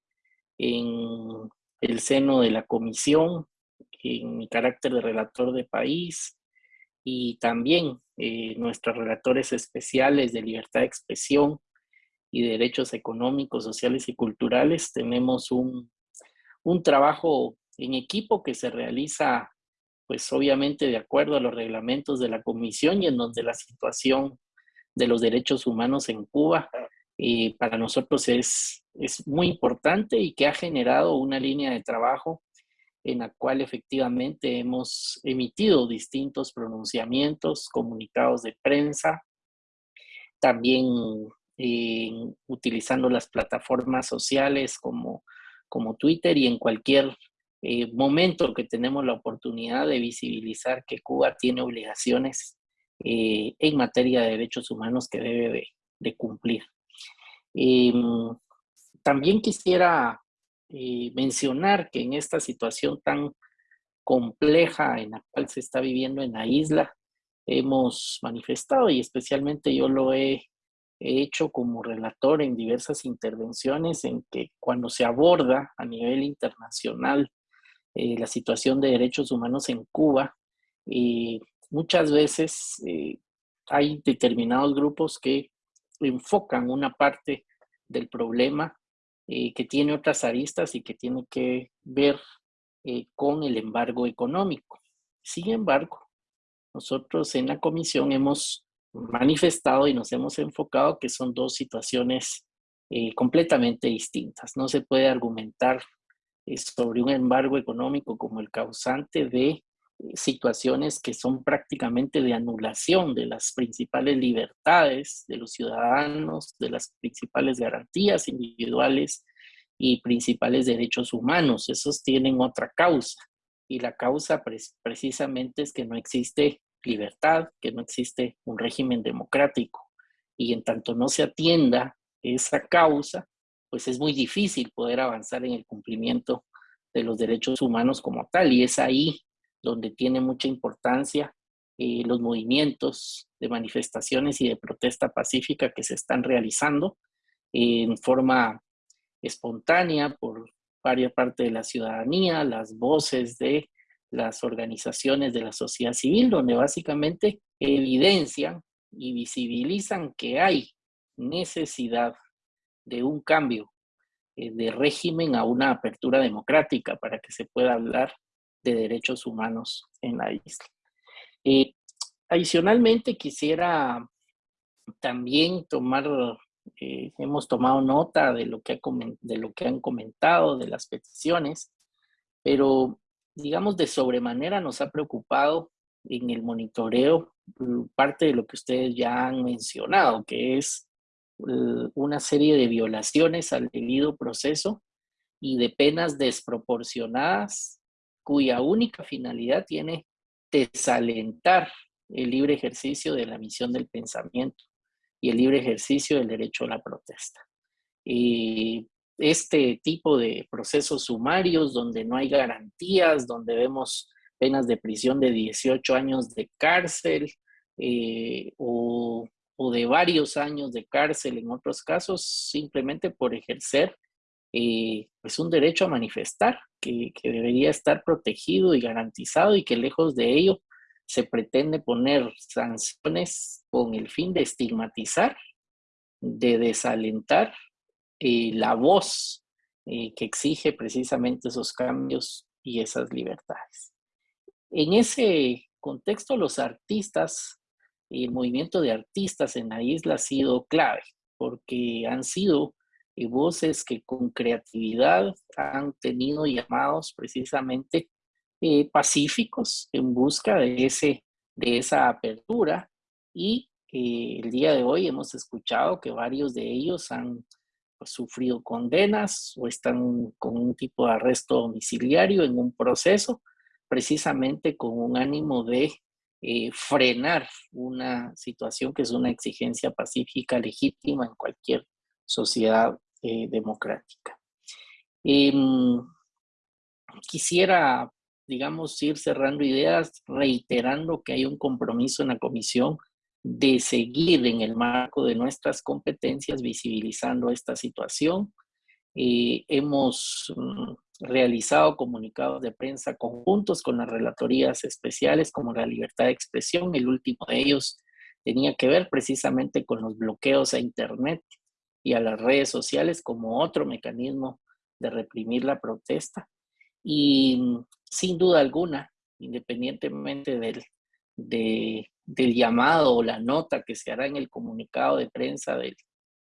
en el seno de la comisión, en mi carácter de relator de país, y también eh, nuestros relatores especiales de libertad de expresión y derechos económicos, sociales y culturales, tenemos un, un trabajo en equipo que se realiza, pues obviamente de acuerdo a los reglamentos de la comisión y en donde la situación de los derechos humanos en Cuba para nosotros es, es muy importante y que ha generado una línea de trabajo en la cual efectivamente hemos emitido distintos pronunciamientos, comunicados de prensa, también eh, utilizando las plataformas sociales como, como Twitter y en cualquier eh, momento que tenemos la oportunidad de visibilizar que Cuba tiene obligaciones eh, en materia de derechos humanos que debe de cumplir. Em, también quisiera eh, mencionar que en esta situación tan compleja en la cual se está viviendo en la isla, hemos manifestado y especialmente yo lo he hecho como relator en diversas intervenciones en que cuando se aborda a nivel internacional eh, la situación de derechos humanos en Cuba, eh, muchas veces eh, hay determinados grupos que enfocan una parte del problema que tiene otras aristas y que tiene que ver con el embargo económico. Sin embargo, nosotros en la comisión hemos manifestado y nos hemos enfocado que son dos situaciones completamente distintas. No se puede argumentar sobre un embargo económico como el causante de eh, situaciones que son prácticamente de anulación de las principales libertades de los ciudadanos, de las principales garantías individuales y principales derechos humanos. Esos tienen otra causa y la causa precisamente es que no existe libertad, que no existe un régimen democrático y en tanto no se atienda esa causa, pues es muy difícil poder avanzar en el cumplimiento de los derechos humanos como tal. Y es ahí donde tiene mucha importancia eh, los movimientos de manifestaciones y de protesta pacífica que se están realizando en forma espontánea por varias partes de la ciudadanía, las voces de las organizaciones de la sociedad civil, donde básicamente evidencian y visibilizan que hay necesidad de un cambio eh, de régimen a una apertura democrática para que se pueda hablar de derechos humanos en la isla. Eh, adicionalmente, quisiera también tomar, eh, hemos tomado nota de lo, que ha, de lo que han comentado, de las peticiones, pero digamos de sobremanera nos ha preocupado en el monitoreo mm, parte de lo que ustedes ya han mencionado, que es eh, una serie de violaciones al debido proceso y de penas desproporcionadas cuya única finalidad tiene desalentar el libre ejercicio de la misión del pensamiento y el libre ejercicio del derecho a la protesta. Y este tipo de procesos sumarios donde no hay garantías, donde vemos penas de prisión de 18 años de cárcel eh, o o de varios años de cárcel en otros casos, simplemente por ejercer eh, pues un derecho a manifestar que, debería estar protegido y garantizado y que lejos de ello se pretende poner sanciones con el fin de estigmatizar, de desalentar eh, la voz eh, que exige precisamente esos cambios y esas libertades. En ese contexto, los artistas el movimiento de artistas en la isla ha sido clave, porque han sido eh, voces que con creatividad han tenido llamados precisamente eh, pacíficos en busca de, ese, de esa apertura. Y eh, el día de hoy hemos escuchado que varios de ellos han pues, sufrido condenas o están con un tipo de arresto domiciliario en un proceso precisamente con un ánimo de eh, frenar una situación que es una exigencia pacífica legítima en cualquier sociedad eh, democrática. Em, quisiera, digamos, ir cerrando ideas, reiterando que hay un compromiso en la comisión de seguir en el marco de nuestras competencias visibilizando esta situación. Eh, hemos mm, realizado comunicados de prensa conjuntos con las relatorías especiales como la libertad de expresión. El último de ellos tenía que ver precisamente con los bloqueos a Internet y a las redes sociales como otro mecanismo de reprimir la protesta. Y sin duda alguna, independientemente del, del llamado o la nota que se hará en el comunicado de prensa del,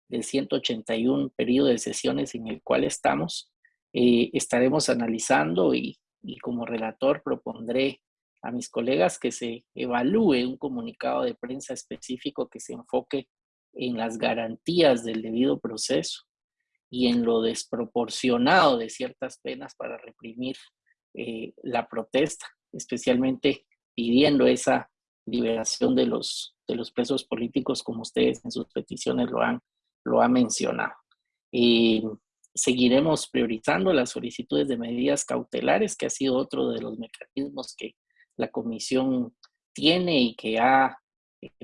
del 181 periodo de sesiones en el cual estamos, eh, estaremos analizando y, como relator propondré a mis colegas que se evalúe un comunicado de prensa específico que se enfoque en las garantías del debido proceso y en lo desproporcionado de ciertas penas para reprimir eh, la protesta, especialmente pidiendo esa liberación de los, de los presos políticos como ustedes en sus peticiones lo han, lo han mencionado. Eh, seguiremos priorizando las solicitudes de medidas cautelares, que ha sido otro de los mecanismos que la comisión tiene y que ha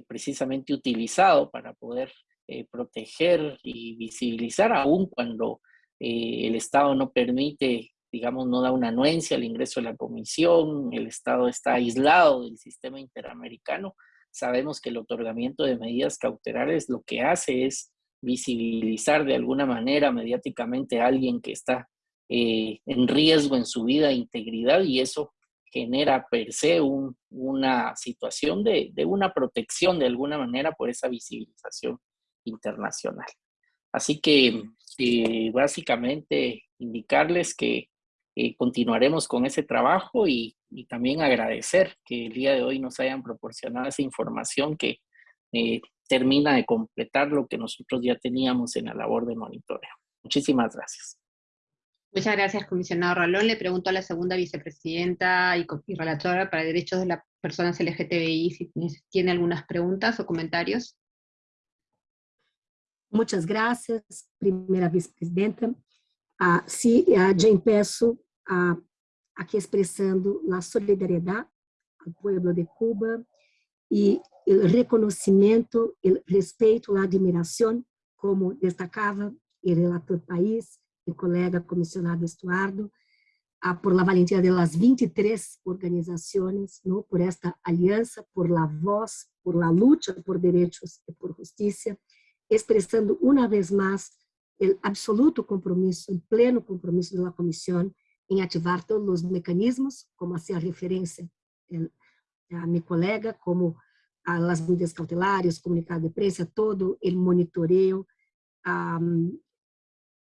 precisamente utilizado para poder eh, proteger y visibilizar, aún cuando eh, el Estado no permite, digamos, no da una anuencia al ingreso de la comisión, el Estado está aislado del sistema interamericano. Sabemos que el otorgamiento de medidas cautelares lo que hace es visibilizar de alguna manera mediáticamente a alguien que está eh, en riesgo en su vida e integridad y eso genera per se una situación de, una protección de alguna manera por esa visibilización internacional. Así que eh, básicamente indicarles que eh, continuaremos con ese trabajo y, y, también agradecer que el día de hoy nos hayan proporcionado esa información que eh, termina de completar lo que nosotros ya teníamos en la labor de monitoreo. Muchísimas gracias.
Muchas gracias, comisionado Rolón. Le pregunto a la segunda vicepresidenta y, y relatora para derechos de las personas LGTBI si tiene algunas preguntas o comentarios.
Muchas gracias, primeira vice-presidenta. Ah, se, ah, já peço ah, aqui expressando a solidariedade ao povo de Cuba e o reconhecimento, o respeito, a admiração, como destacava o relator país, o colega comissionado Estuardo, ah, por la valentia de las 23 organizações, ¿no? por esta aliança, por la voz, por la lucha por direitos e por justiça, expressando uma vez mais o absoluto compromisso, o pleno compromisso da comissão em ativar todos os mecanismos, como hacía referência a minha colega, como as medidas cautelares, comunicado de prensa, todo o monitoreio, um,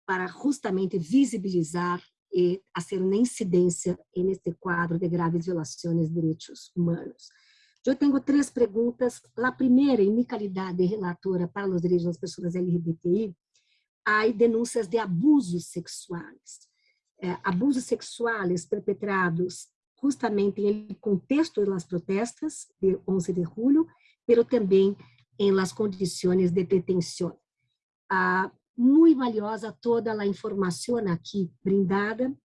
para justamente visibilizar e fazer uma incidência neste quadro de graves violações de direitos humanos. Eu tenho três perguntas. A primeira, em minha qualidade de relatora para os direitos das pessoas LGBTI, há denúncias de abusos sexuais. É, abusos sexuais perpetrados justamente no contexto das protestas de 11 de julho, mas também em las condições de detenção. Ah, muito valiosa toda a informação aqui brindada,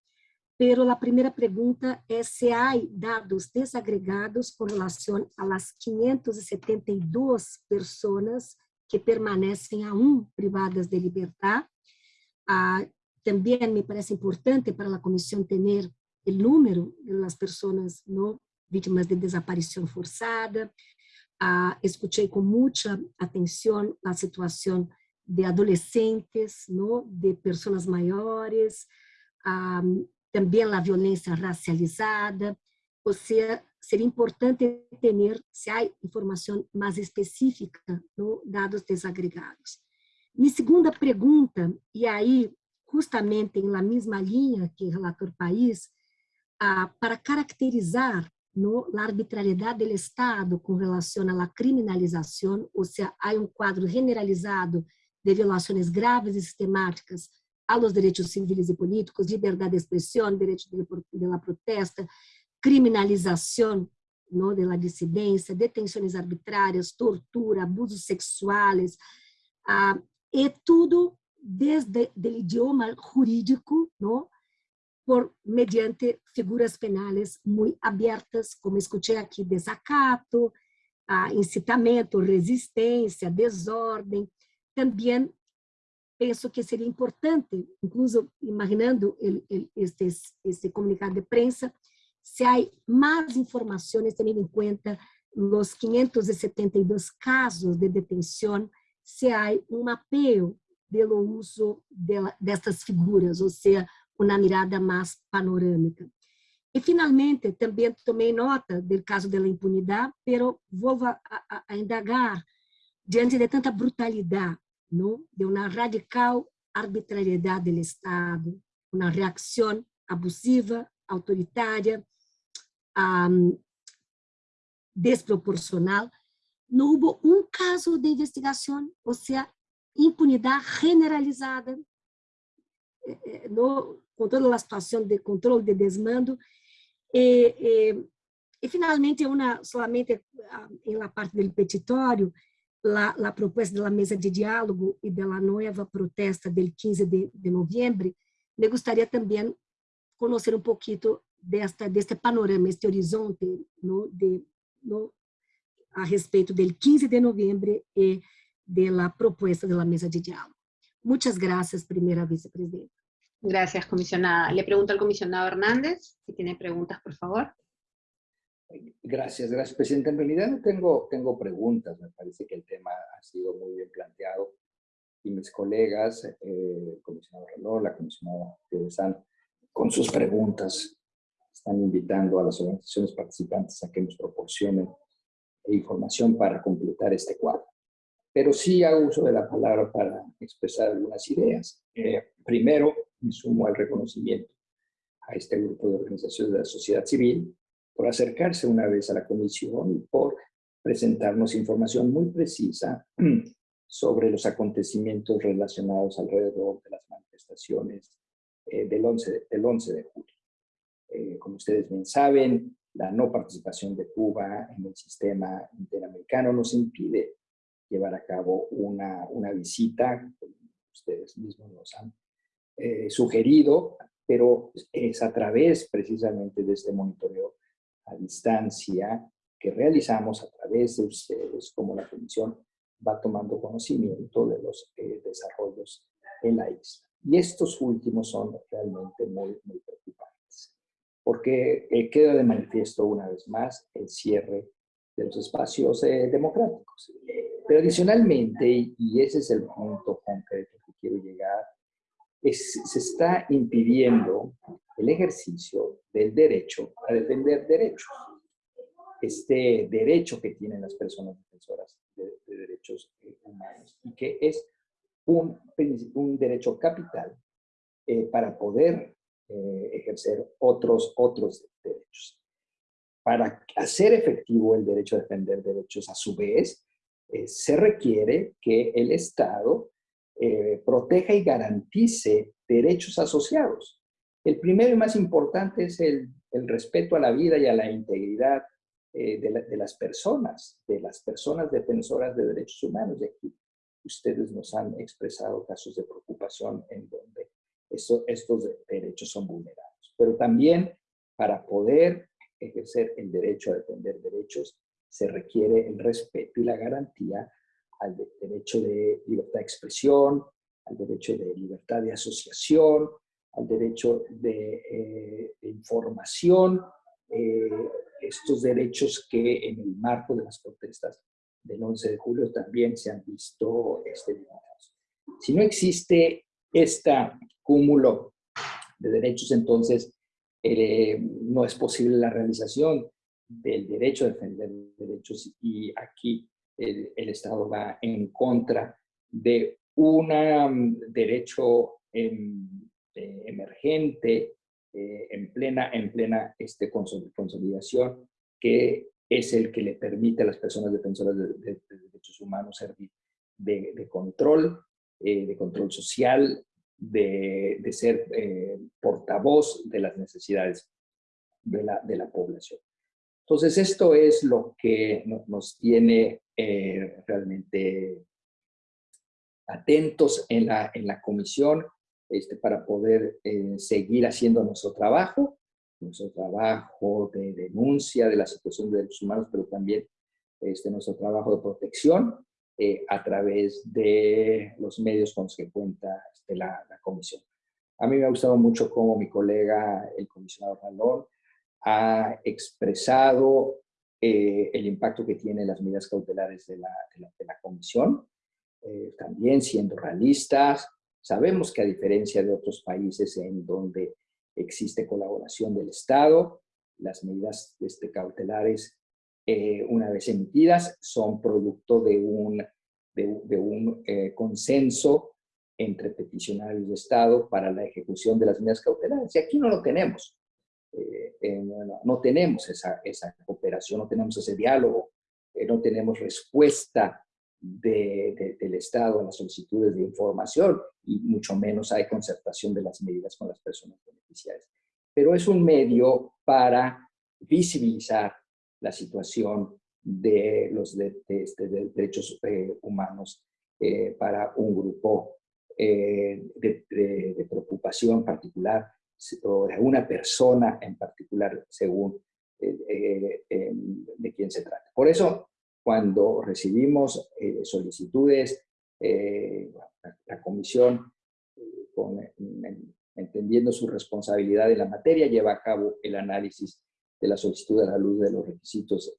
pero a primeira pergunta é se há dados desagregados com relação las 572 pessoas que permanecem aún privadas de liberdade. Ah, também me parece importante para a comissão ter o número das pessoas não vítimas de desaparição forçada. Ah, escutei com muita atenção a situação de adolescentes, não, de pessoas maiores, ah, também a violência racializada, ou seja, seria importante ter, se há informação mais específica, no? Dados desagregados. Minha segunda pergunta, e aí, justamente na mesma linha que relator país, ah, para caracterizar no, a arbitrariedade do Estado com relação à criminalização, ou seja, há um quadro generalizado de violações graves e sistemáticas a los direitos civis e políticos, liberdade de expressão, direito de, la protesta, criminalização no, de la dissidência, detenções arbitrárias, tortura, abusos sexuais, ah, e tudo desde o idioma jurídico, no, por mediante figuras penais muito abertas, como escutei aqui, desacato, ah, incitamento, resistência, desordem, também penso que seria importante, incluso imaginando el, el, este, este comunicado de prensa, se há mais informações, tendo em conta os 572 casos de detenção, se há um mapeio pelo uso dessas figuras, ou seja, uma mirada mais panorâmica. E, finalmente, também tomei nota do caso da impunidade, pero vou a, a, a indagar, diante de tanta brutalidade, ¿no? de uma radical arbitrariedade do Estado, uma reação abusiva, autoritária, um, desproporcional. Não houve um caso de investigação, ou seja, impunidade generalizada, eh, eh, no, com toda a situação de controle de desmando. E, e, e finalmente, uma, solamente em la parte do petitório, la proposta da mesa de diálogo e da nova protesta del 15 de, de novembro, me gostaria também conhecer um pouquinho desta deste panorama, este horizonte no, de, no, a respeito del 15 de novembro e propuesta de la mesa de diálogo. Muchas gracias, primera vicepresidenta.
Gracias, comisionada. Le pregunto al comisionado Hernández, si tiene preguntas, por favor.
Gracias, gracias, presidenta. En realidad no tengo, tengo preguntas, me parece que el tema ha sido muy bien planteado y mis colegas, eh, el comisionado Reloj, la comisionada San, con sus preguntas, están invitando a las organizaciones participantes a que nos proporcionen información para completar este cuadro. Pero sí hago uso de la palabra para expresar algunas ideas. Eh, primero, me sumo al reconocimiento a este grupo de organizaciones de la sociedad civil por acercarse una vez a la comisión y por presentarnos información muy precisa sobre los acontecimientos relacionados alrededor de las manifestaciones eh, del, 11, del 11 de julio. Eh, como ustedes bien saben, la no participación de Cuba en el sistema interamericano nos impide llevar a cabo una, una visita, como ustedes mismos nos han eh, sugerido, pero es a través precisamente de este monitoreo a distancia que realizamos a través de ustedes, como la Comisión va tomando conocimiento de los eh, desarrollos en la isla. Y estos últimos son realmente muy, muy preocupantes, porque eh, queda de manifiesto una vez más el cierre de los espacios eh, democráticos. Pero adicionalmente, y ese es el punto concreto que quiero llegar, es, se está impidiendo el ejercicio del derecho a defender derechos. Este derecho que tienen las personas defensoras de, derechos eh, humanos y que es un, un derecho capital eh, para poder eh, ejercer otros, otros derechos. Para hacer efectivo el derecho a defender derechos, a su vez, se requiere que el Estado proteja y garantice derechos asociados. El primero y más importante es el, el respeto a la vida y a la integridad eh, de, las personas, de las personas defensoras de derechos humanos. Y aquí ustedes nos han expresado casos de preocupación en donde estos derechos son vulnerados. Pero también para poder ejercer el derecho a defender derechos, se requiere el respeto y la garantía al derecho de libertad de expresión, al derecho de libertad de asociación, al derecho de, eh, información, eh, estos derechos que en el marco de las protestas del 11 de julio también se han visto este. Si no existe este cúmulo de derechos, entonces eh, no es posible la realización del derecho a defender derechos y aquí el, el Estado va en contra de un um, derecho em, emergente eh, en plena, en plena este, consolidación, que es el que le permite a las personas defensoras de, derechos humanos servir de, control, eh, de control social, de, ser eh, portavoz de las necesidades de la, de la población. Entonces, esto es lo que nos tiene realmente atentos en la, en la comisión este, para poder eh, seguir haciendo nuestro trabajo, nuestro trabajo de denuncia de la situación de derechos humanos, pero también este, nuestro trabajo de protección eh, a través de los medios con los que cuenta este, la, comisión. A mí me ha gustado mucho cómo mi colega, el comisionado Ralón, ha expresado eh, el impacto que tienen las medidas cautelares de la, de la, comisión, también siendo realistas, Sabemos que a diferencia de otros países en donde existe colaboración del Estado, las medidas este, cautelares, eh, una vez emitidas, son producto de un, de, un eh, consenso entre peticionarios de Estado para la ejecución de las medidas cautelares. Y aquí no lo tenemos. Eh, no, tenemos esa, esa cooperación, no tenemos ese diálogo, no tenemos respuesta del Estado a las solicitudes de información y mucho menos hay concertación de las medidas con las personas beneficiarias. Pero es un medio para visibilizar la situación de los este, derechos eh, humanos eh, para un grupo eh, de, preocupación particular o de una persona en particular según de quién se trata. Por eso cuando recibimos eh, solicitudes, eh, la, comisión, con, entendiendo su responsabilidad en la materia, lleva a cabo el análisis de la solicitud a la luz de los requisitos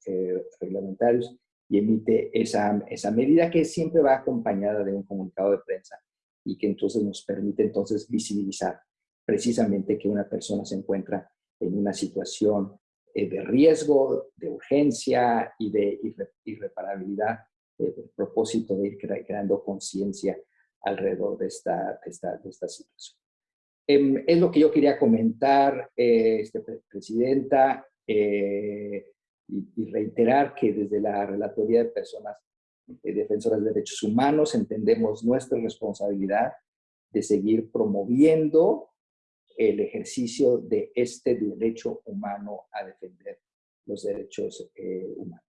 reglamentarios y emite esa, esa medida que siempre va acompañada de un comunicado de prensa y que entonces nos permite entonces visibilizar precisamente que una persona se encuentra en una situación eh, de riesgo, de urgencia y de irreparabilidad, eh, por propósito de ir creando conciencia alrededor de esta, esta, de esta situación. Em, es lo que yo quería comentar, eh, este, Presidenta, y, y, reiterar que desde la Relatoría de Personas Defensoras de Derechos Humanos entendemos nuestra responsabilidad de seguir promoviendo el ejercicio de este derecho humano a defender los derechos eh, humanos.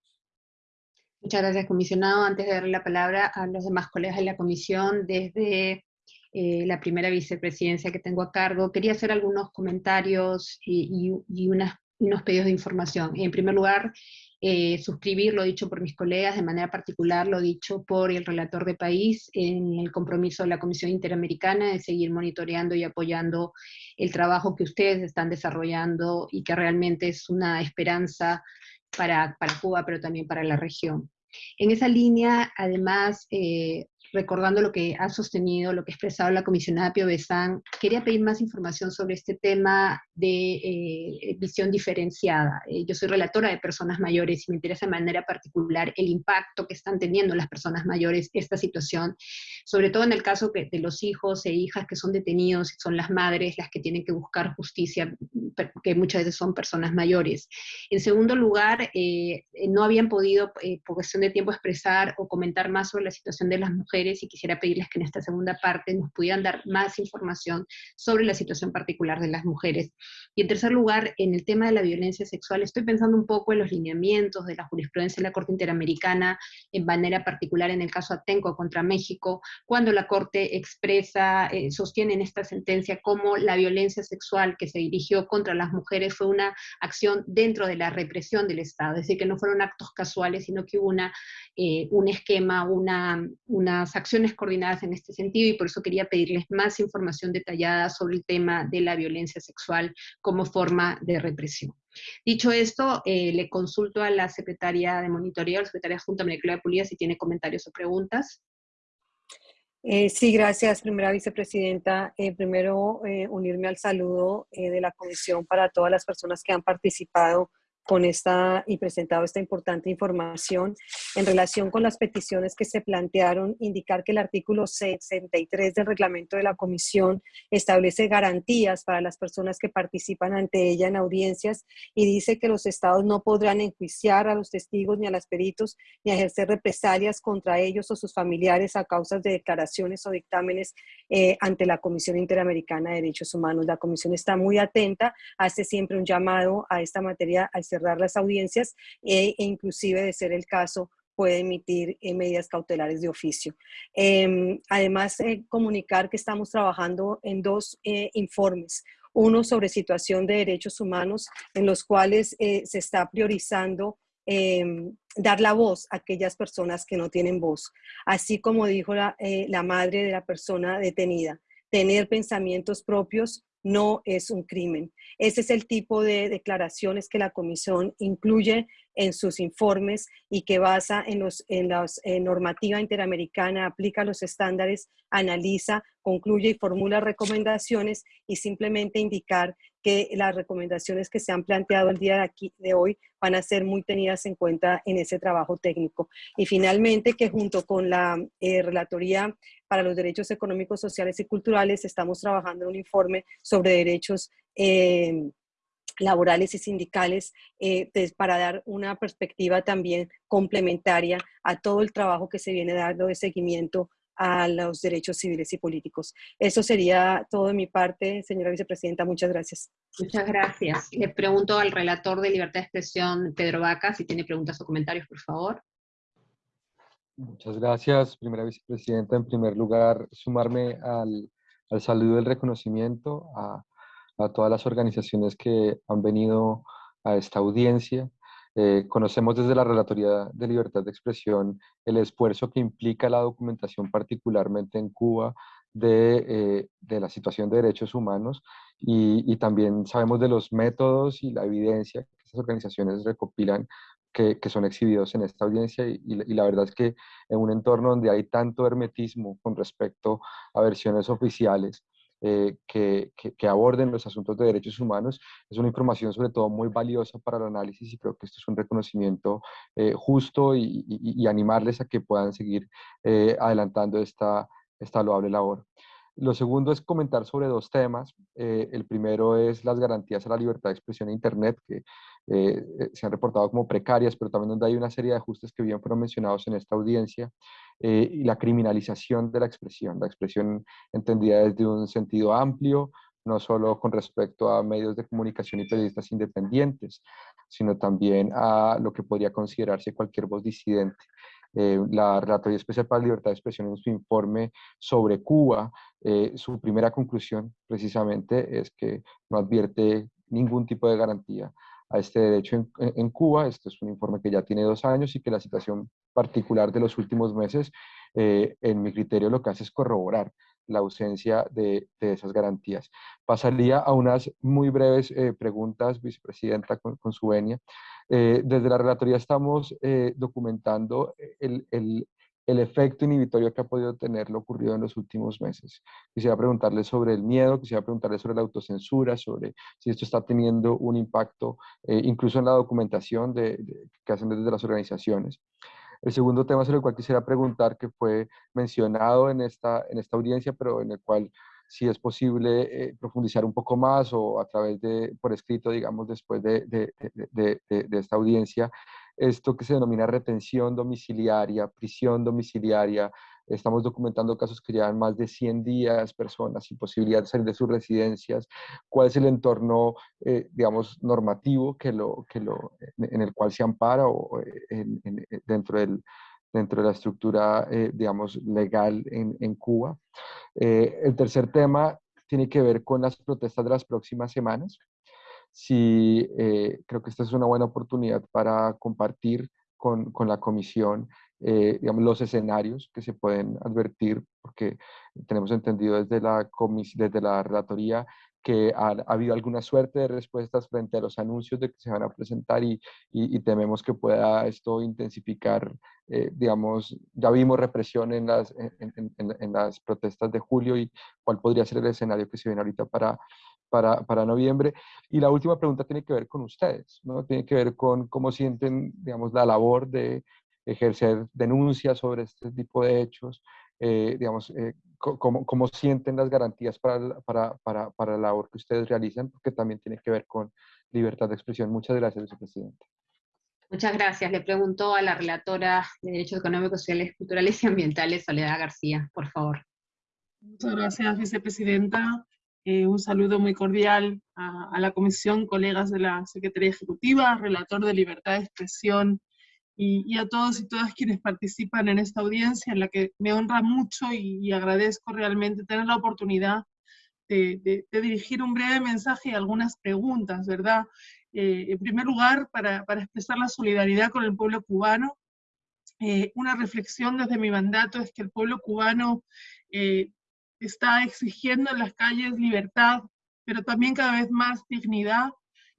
Muchas gracias, comisionado. Antes de darle la palabra a los demás colegas de la comisión, desde eh, la primera vicepresidencia que tengo a cargo, quería hacer algunos comentarios y, y unos pedidos de información. En primer lugar, eh, suscribir lo dicho por mis colegas, de manera particular lo dicho por el relator de país en el compromiso de la Comisión Interamericana de seguir monitoreando y apoyando el trabajo que ustedes están desarrollando y que realmente es una esperanza para, para Cuba, pero también para la región. En esa línea, además, eh, recordando lo que ha sostenido, lo que ha expresado la comisionada Pio Besán, quería pedir más información sobre este tema de eh, visión diferenciada. Eh, yo soy relatora de personas mayores y me interesa de manera particular el impacto que están teniendo las personas mayores esta situación, sobre todo en el caso de los hijos e hijas que son detenidos, son las madres las que tienen que buscar justicia, que muchas veces son personas mayores. En segundo lugar, eh, no habían podido, por cuestión de tiempo, expresar o comentar más sobre la situación de las mujeres y quisiera pedirles que en esta segunda parte nos pudieran dar más información sobre la situación particular de las mujeres. Y en tercer lugar, en el tema de la violencia sexual, estoy pensando un poco en los lineamientos de la jurisprudencia de la Corte Interamericana, en manera particular en el caso Atenco contra México, cuando la Corte expresa, eh, sostiene en esta sentencia cómo la violencia sexual que se dirigió contra las mujeres fue una acción dentro de la represión del Estado, es decir, que no fueron actos casuales, sino que hubo una, eh, un esquema, una, acciones coordinadas en este sentido, y por eso quería pedirles más información detallada sobre el tema de la violencia sexual como forma de represión. Dicho esto, eh, le consulto a la secretaria de monitoreo, la secretaria Junta María de Pulía, si tiene comentarios o preguntas.
Eh, sí, gracias, primera vicepresidenta. Eh, primero, unirme al saludo de la comisión para todas las personas que han participado con esta y presentado esta importante información en relación con las peticiones que se plantearon, indicar que el artículo 63 del reglamento de la comisión establece garantías para las personas que participan ante ella en audiencias y dice que los estados no podrán enjuiciar a los testigos ni a los peritos ni ejercer represalias contra ellos o sus familiares a causa de declaraciones o dictámenes eh, ante la Comisión Interamericana de Derechos Humanos. La comisión está muy atenta, hace siempre un llamado a esta materia al cerrar las audiencias e, e inclusive de ser el caso puede emitir eh, medidas cautelares de oficio. Em, además, eh, comunicar que estamos trabajando en dos eh, informes. Uno sobre situación de derechos humanos, en los cuales se está priorizando em, dar la voz a aquellas personas que no tienen voz. Así como dijo la madre de la persona detenida, tener pensamientos propios no es un crimen. Ese es el tipo de declaraciones que la comisión incluye en sus informes y que basa en, los, en la normativa interamericana, aplica los estándares, analiza, concluye y formula recomendaciones y simplemente indicar que las recomendaciones que se han planteado el día de, aquí, de hoy van a ser muy tenidas en cuenta en ese trabajo técnico. Y finalmente que junto con la eh, Relatoría para los Derechos Económicos, Sociales y Culturales estamos trabajando en un informe sobre derechos eh, laborales y sindicales eh, para dar una perspectiva también complementaria a todo el trabajo que se viene dando de seguimiento a los derechos civiles y políticos. Eso sería todo de mi parte, señora vicepresidenta. Muchas gracias.
Muchas gracias. Le pregunto al relator de Libertad de Expresión, Pedro Vaca, si tiene preguntas o comentarios, por favor.
Muchas gracias, primera vicepresidenta. En primer lugar, sumarme al, al saludo del reconocimiento a, a todas las organizaciones que han venido a esta audiencia. Eh, conocemos desde la Relatoría de Libertad de Expresión el esfuerzo que implica la documentación, particularmente en Cuba, de, eh, de la situación de derechos humanos y, y, también sabemos de los métodos y la evidencia que estas organizaciones recopilan que, que son exhibidos en esta audiencia y, y, la verdad es que en un entorno donde hay tanto hermetismo con respecto a versiones oficiales, eh, que, aborden los asuntos de derechos humanos. Es una información sobre todo muy valiosa para el análisis y creo que esto es un reconocimiento eh, justo y, animarles a que puedan seguir eh, adelantando esta, esta loable labor. Lo segundo es comentar sobre dos temas. Eh, el primero es las garantías a la libertad de expresión en Internet, que eh, se han reportado como precarias, pero también donde hay una serie de ajustes que bien fueron mencionados en esta audiencia, eh, y la criminalización de la expresión, la expresión entendida desde un sentido amplio, no solo con respecto a medios de comunicación y periodistas independientes, sino también a lo que podría considerarse cualquier voz disidente. Eh, la Relatoría Especial para la Libertad de Expresión en su informe sobre Cuba, eh, su primera conclusión precisamente es que no advierte ningún tipo de garantía a este derecho en, Cuba. Esto es un informe que ya tiene dos años y que la situación particular de los últimos meses, eh, en mi criterio, lo que hace es corroborar la ausencia de, de esas garantías. Pasaría a unas muy breves eh, preguntas, vicepresidenta, con, con su venia. Eh, desde la Relatoría estamos eh, documentando el, el, el efecto inhibitorio que ha podido tener lo ocurrido en los últimos meses. Quisiera preguntarle sobre el miedo, quisiera preguntarle sobre la autocensura, sobre si esto está teniendo un impacto eh, incluso en la documentación de, de, que hacen desde las organizaciones. El segundo tema sobre el cual quisiera preguntar, que fue mencionado en esta, en esta audiencia, pero en el cual si es posible eh, profundizar un poco más o a través de, por escrito, digamos, después de, de, de esta audiencia, esto que se denomina retención domiciliaria, prisión domiciliaria. Estamos documentando casos que llevan más de 100 días, personas sin posibilidad de salir de sus residencias. ¿Cuál es el entorno, eh, digamos, normativo que lo, que lo, en el cual se ampara o eh, en, en, eh, dentro, del, dentro de la estructura, eh, digamos, legal en, en Cuba? Eh, el tercer tema tiene que ver con las protestas de las próximas semanas sí eh, creo que esta es una buena oportunidad para compartir con, con la comisión eh, digamos, los escenarios que se pueden advertir, porque tenemos entendido desde la, desde la relatoría que ha, ha, habido alguna suerte de respuestas frente a los anuncios de que se van a presentar y, y, y tememos que pueda esto intensificar, eh, digamos, ya vimos represión en las, en, en, en, las protestas de julio y cuál podría ser el escenario que se viene ahorita para, para, para, noviembre. Y la última pregunta tiene que ver con ustedes, ¿no? Tiene que ver con cómo sienten, digamos, la labor de ejercer denuncias sobre este tipo de hechos, eh, digamos, eh, cómo, cómo, sienten las garantías para, para, para, para, la labor que ustedes realizan, porque también tiene que ver con libertad de expresión. Muchas gracias, vicepresidente.
Muchas gracias. Le pregunto a la relatora de Derechos Económicos, Sociales, Culturales y Ambientales, Soledad García, por favor.
Muchas gracias, vicepresidenta. Eh, un saludo muy cordial a, a, la comisión, colegas de la Secretaría Ejecutiva, relator de libertad de expresión y, a todos y todas quienes participan en esta audiencia en la que me honra mucho y, agradezco realmente tener la oportunidad de, dirigir un breve mensaje y algunas preguntas, ¿verdad? Eh, en primer lugar, para, para, expresar la solidaridad con el pueblo cubano. Eh, una reflexión desde mi mandato es que el pueblo cubano eh, está exigiendo en las calles libertad, pero también cada vez más dignidad,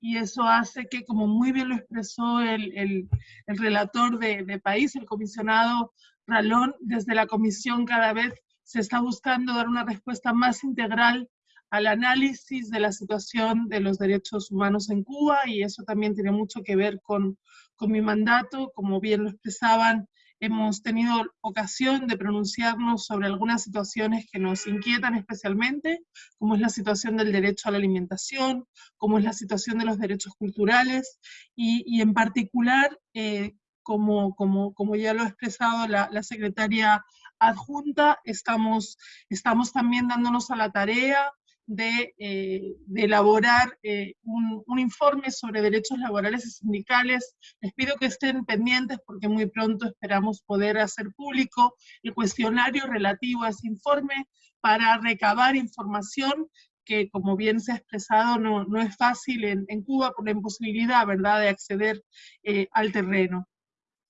y eso hace que, como muy bien lo expresó el, el, el relator de, de, país, el comisionado Ralón, desde la comisión cada vez se está buscando dar una respuesta más integral al análisis de la situación de los derechos humanos en Cuba, y eso también tiene mucho que ver con, con mi mandato, como bien lo expresaban hemos tenido ocasión de pronunciarnos sobre algunas situaciones que nos inquietan especialmente, como es la situación del derecho a la alimentación, como es la situación de los derechos culturales, y, y en particular, eh, como, como, como, ya lo ha expresado la, la secretaria adjunta, estamos, estamos también dándonos a la tarea de, eh, de elaborar eh, un, informe sobre derechos laborales y sindicales. Les pido que estén pendientes porque muy pronto esperamos poder hacer público el cuestionario relativo a ese informe para recabar información que, como bien se ha expresado, no, no es fácil en, Cuba por la imposibilidad, ¿verdad?, de acceder eh, al terreno.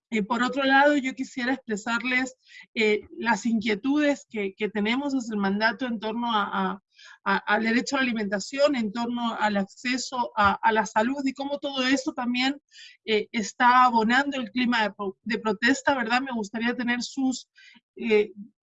Eh, por otro lado, yo quisiera expresarles las inquietudes que, que, tenemos desde el mandato en torno a, al derecho a la alimentación, en torno al acceso a, la salud y cómo todo esto también eh, está abonando el clima de, protesta, ¿verdad? Me gustaría tener sus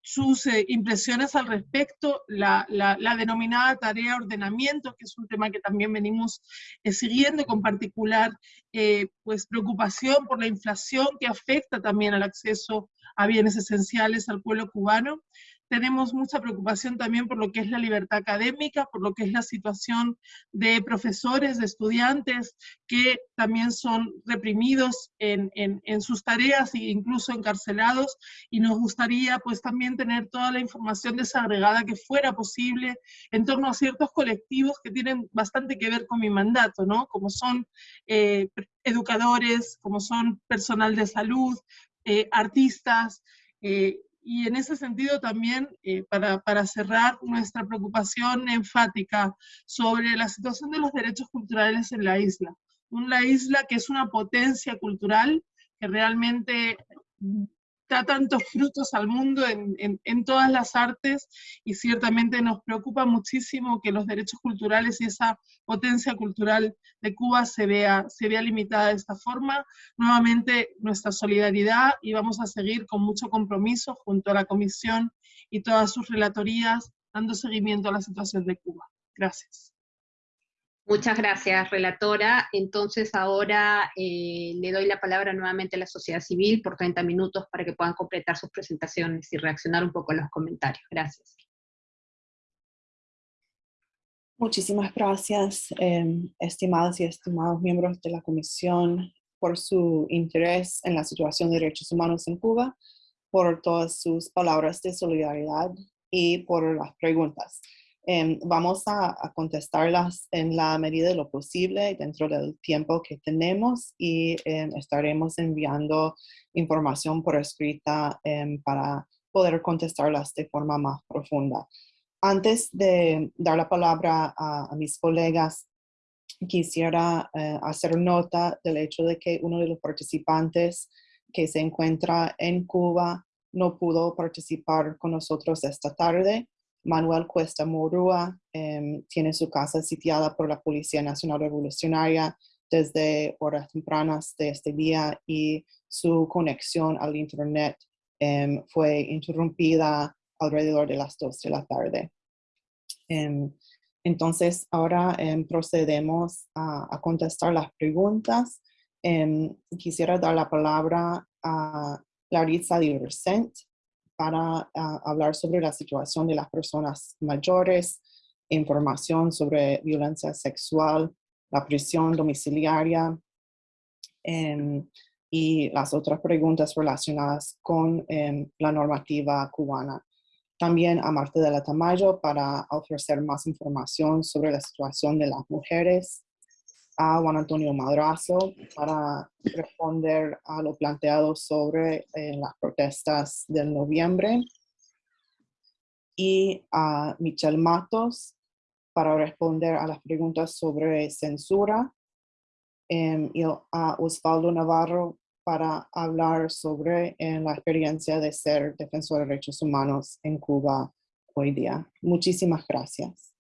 sus eh, impresiones al respecto, la, la, denominada tarea ordenamiento, que es un tema que también venimos eh, siguiendo con particular eh, pues preocupación por la inflación que afecta también al acceso a bienes esenciales al pueblo cubano tenemos mucha preocupación también por lo que es la libertad académica, por lo que es la situación de profesores, de estudiantes que también son reprimidos en, en, en, sus tareas e incluso encarcelados y nos gustaría pues también tener toda la información desagregada que fuera posible en torno a ciertos colectivos que tienen bastante que ver con mi mandato, ¿no? Como son eh, educadores, como son personal de salud, eh, artistas, eh, y en ese sentido también, eh, para, para, cerrar nuestra preocupación enfática sobre la situación de los derechos culturales en la isla. Una isla que es una potencia cultural, que realmente da tantos frutos al mundo en, todas las artes y ciertamente nos preocupa muchísimo que los derechos culturales y esa potencia cultural de Cuba se vea, se vea limitada de esta forma. Nuevamente nuestra solidaridad y vamos a seguir con mucho compromiso junto a la Comisión y todas sus relatorías dando seguimiento a la situación de Cuba. Gracias.
Muchas gracias, relatora. Entonces ahora eh, le doy la palabra nuevamente a la sociedad civil por 30 minutos para que puedan completar sus presentaciones y reaccionar un poco a los comentarios. Gracias.
Muchísimas gracias, eh, estimadas y estimados miembros de la Comisión, por su interés en la situación de derechos humanos en Cuba, por todas sus palabras de solidaridad y por las preguntas. Eh, vamos a, contestarlas en la medida de lo posible dentro del tiempo que tenemos y eh, estaremos enviando información por escrita eh, para poder contestarlas de forma más profunda. Antes de dar la palabra a, a mis colegas, quisiera eh, hacer nota del hecho de que uno de los participantes que se encuentra en Cuba no pudo participar con nosotros esta tarde. Manuel Cuesta Morúa eh, tiene su casa sitiada por la Policía Nacional Revolucionaria desde horas tempranas de este día y su conexión al Internet eh, fue interrumpida alrededor de las 2 de la tarde. Eh, entonces, ahora procedemos a, a, contestar las preguntas. quisiera dar la palabra a Larissa Diversent, para uh, hablar sobre la situación de las personas mayores, información sobre violencia sexual, la prisión domiciliaria eh, y las otras preguntas relacionadas con eh, la normativa cubana. También a Marta de la Tamayo para ofrecer más información sobre la situación de las mujeres a Juan Antonio Madrazo para responder a lo planteado sobre eh, las protestas del noviembre y a Michelle Matos para responder a las preguntas sobre censura eh, y a Osvaldo Navarro para hablar sobre la experiencia de ser defensor de derechos humanos en Cuba hoy día. Muchísimas gracias.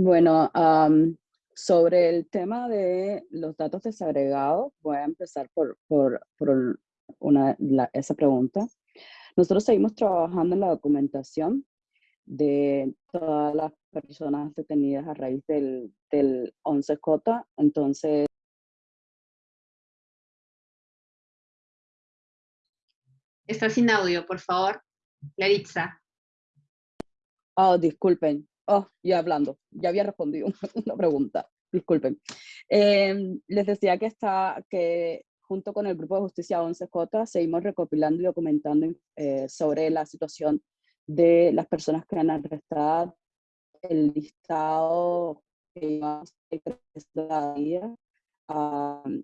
Bueno, um, sobre el tema de los datos desagregados, voy a empezar por, por, por una, la, esa pregunta. Nosotros seguimos trabajando en la documentación de todas las personas detenidas a raíz del, del 11J, entonces...
Está sin audio, por favor. Laritza.
Oh, disculpen. Oh, ya hablando, ya había respondido una pregunta, disculpen. Eh, les decía que, está, que junto con el Grupo de Justicia 11J seguimos recopilando y documentando eh, sobre la situación de las personas que han arrestado, el listado que llevamos cada día. Um,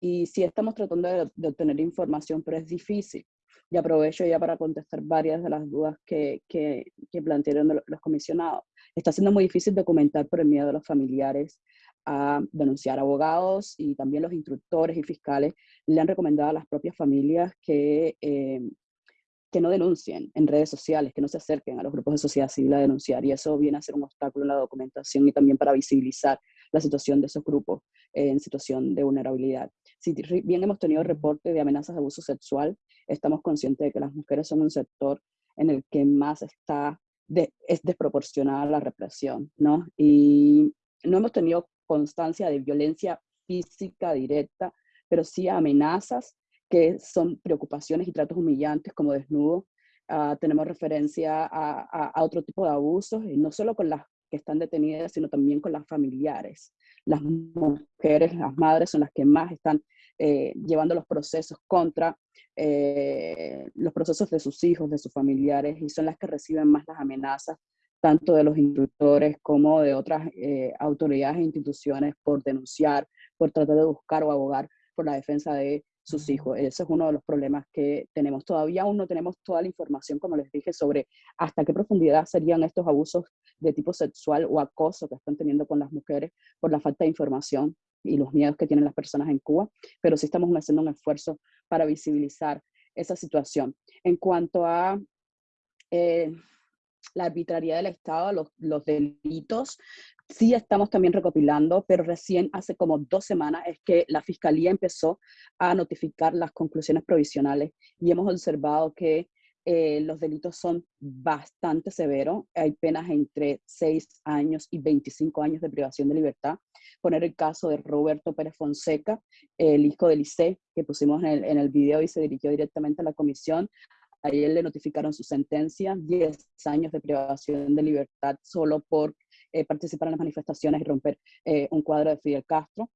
y sí estamos tratando de, de, obtener información, pero es difícil, Y aprovecho ya para contestar varias de las dudas que, que, que plantearon los comisionados. Está siendo muy difícil documentar por el miedo de los familiares a denunciar abogados y también los instructores y fiscales le han recomendado a las propias familias que, eh, que no denuncien en redes sociales, que no se acerquen a los grupos de sociedad civil a denunciar y eso viene a ser un obstáculo en la documentación y también para visibilizar la situación de esos grupos en situación de vulnerabilidad. Si bien hemos tenido reportes de amenazas de abuso sexual, estamos conscientes de que las mujeres son un sector en el que más está es desproporcionada la represión, ¿no? Y no hemos tenido constancia de violencia física directa, pero sí amenazas que son preocupaciones y tratos humillantes como desnudo. Ah, tenemos referencia a, a, otro tipo de abusos, y no solo con las que están detenidas, sino también con las familiares. Las mujeres, las madres son las que más están eh, llevando los procesos contra eh, los procesos de sus hijos, de sus familiares, y son las que reciben más las amenazas, tanto de los instructores como de otras eh, autoridades e instituciones por denunciar, por tratar de buscar o abogar por la defensa de sus hijos. Ese es uno de los problemas que tenemos. Todavía aún no tenemos toda la información, como les dije, sobre hasta qué profundidad serían estos abusos de tipo sexual o acoso que están teniendo con las mujeres por la falta de información y los miedos que tienen las personas en Cuba, pero sí estamos haciendo un esfuerzo para visibilizar esa situación. En cuanto a eh, la arbitrariedad del Estado, los, delitos, sí estamos también recopilando, pero recién hace como dos semanas es que la Fiscalía empezó a notificar las conclusiones provisionales y hemos observado que eh, los delitos son bastante severos. Hay penas entre 6 años y 25 años de privación de libertad. Poner el caso de Roberto Pérez Fonseca, el hijo de Lice, que pusimos en el, en el video y se dirigió directamente a la comisión. A él le notificaron su sentencia, 10 años de privación de libertad solo por eh, participar en las manifestaciones y romper eh, un cuadro de Fidel Castro.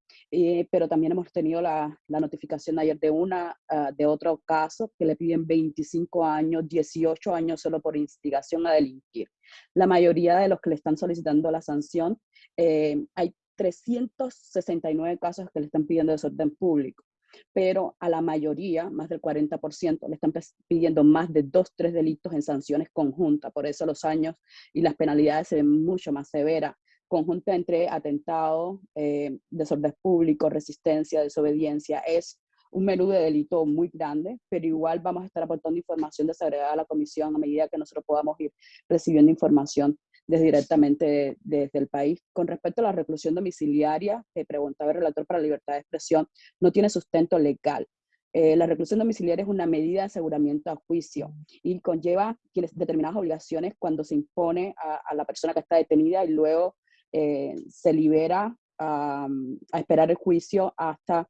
pero también hemos tenido la, la notificación ayer de, una, uh, de otro caso que le piden 25 años, 18 años solo por instigación a delinquir. La mayoría de los que le están solicitando la sanción, eh, hay 369 casos que le están pidiendo desorden público pero a la mayoría, más del 40%, le están pidiendo más de dos, tres delitos en sanciones conjuntas. Por eso los años y las penalidades se ven mucho más severas. Conjunta entre atentado, eh, desorden público, resistencia, desobediencia. Es un menú de delito muy grande, pero igual vamos a estar aportando información desagregada a la comisión a medida que nosotros podamos ir recibiendo información desde directamente desde el país. Con respecto a la reclusión domiciliaria, que preguntaba el relator para la libertad de expresión, no tiene sustento legal. Eh, la reclusión domiciliaria es una medida de aseguramiento a juicio y conlleva determinadas obligaciones cuando se impone a, la persona que está detenida y luego eh, se libera a esperar el juicio hasta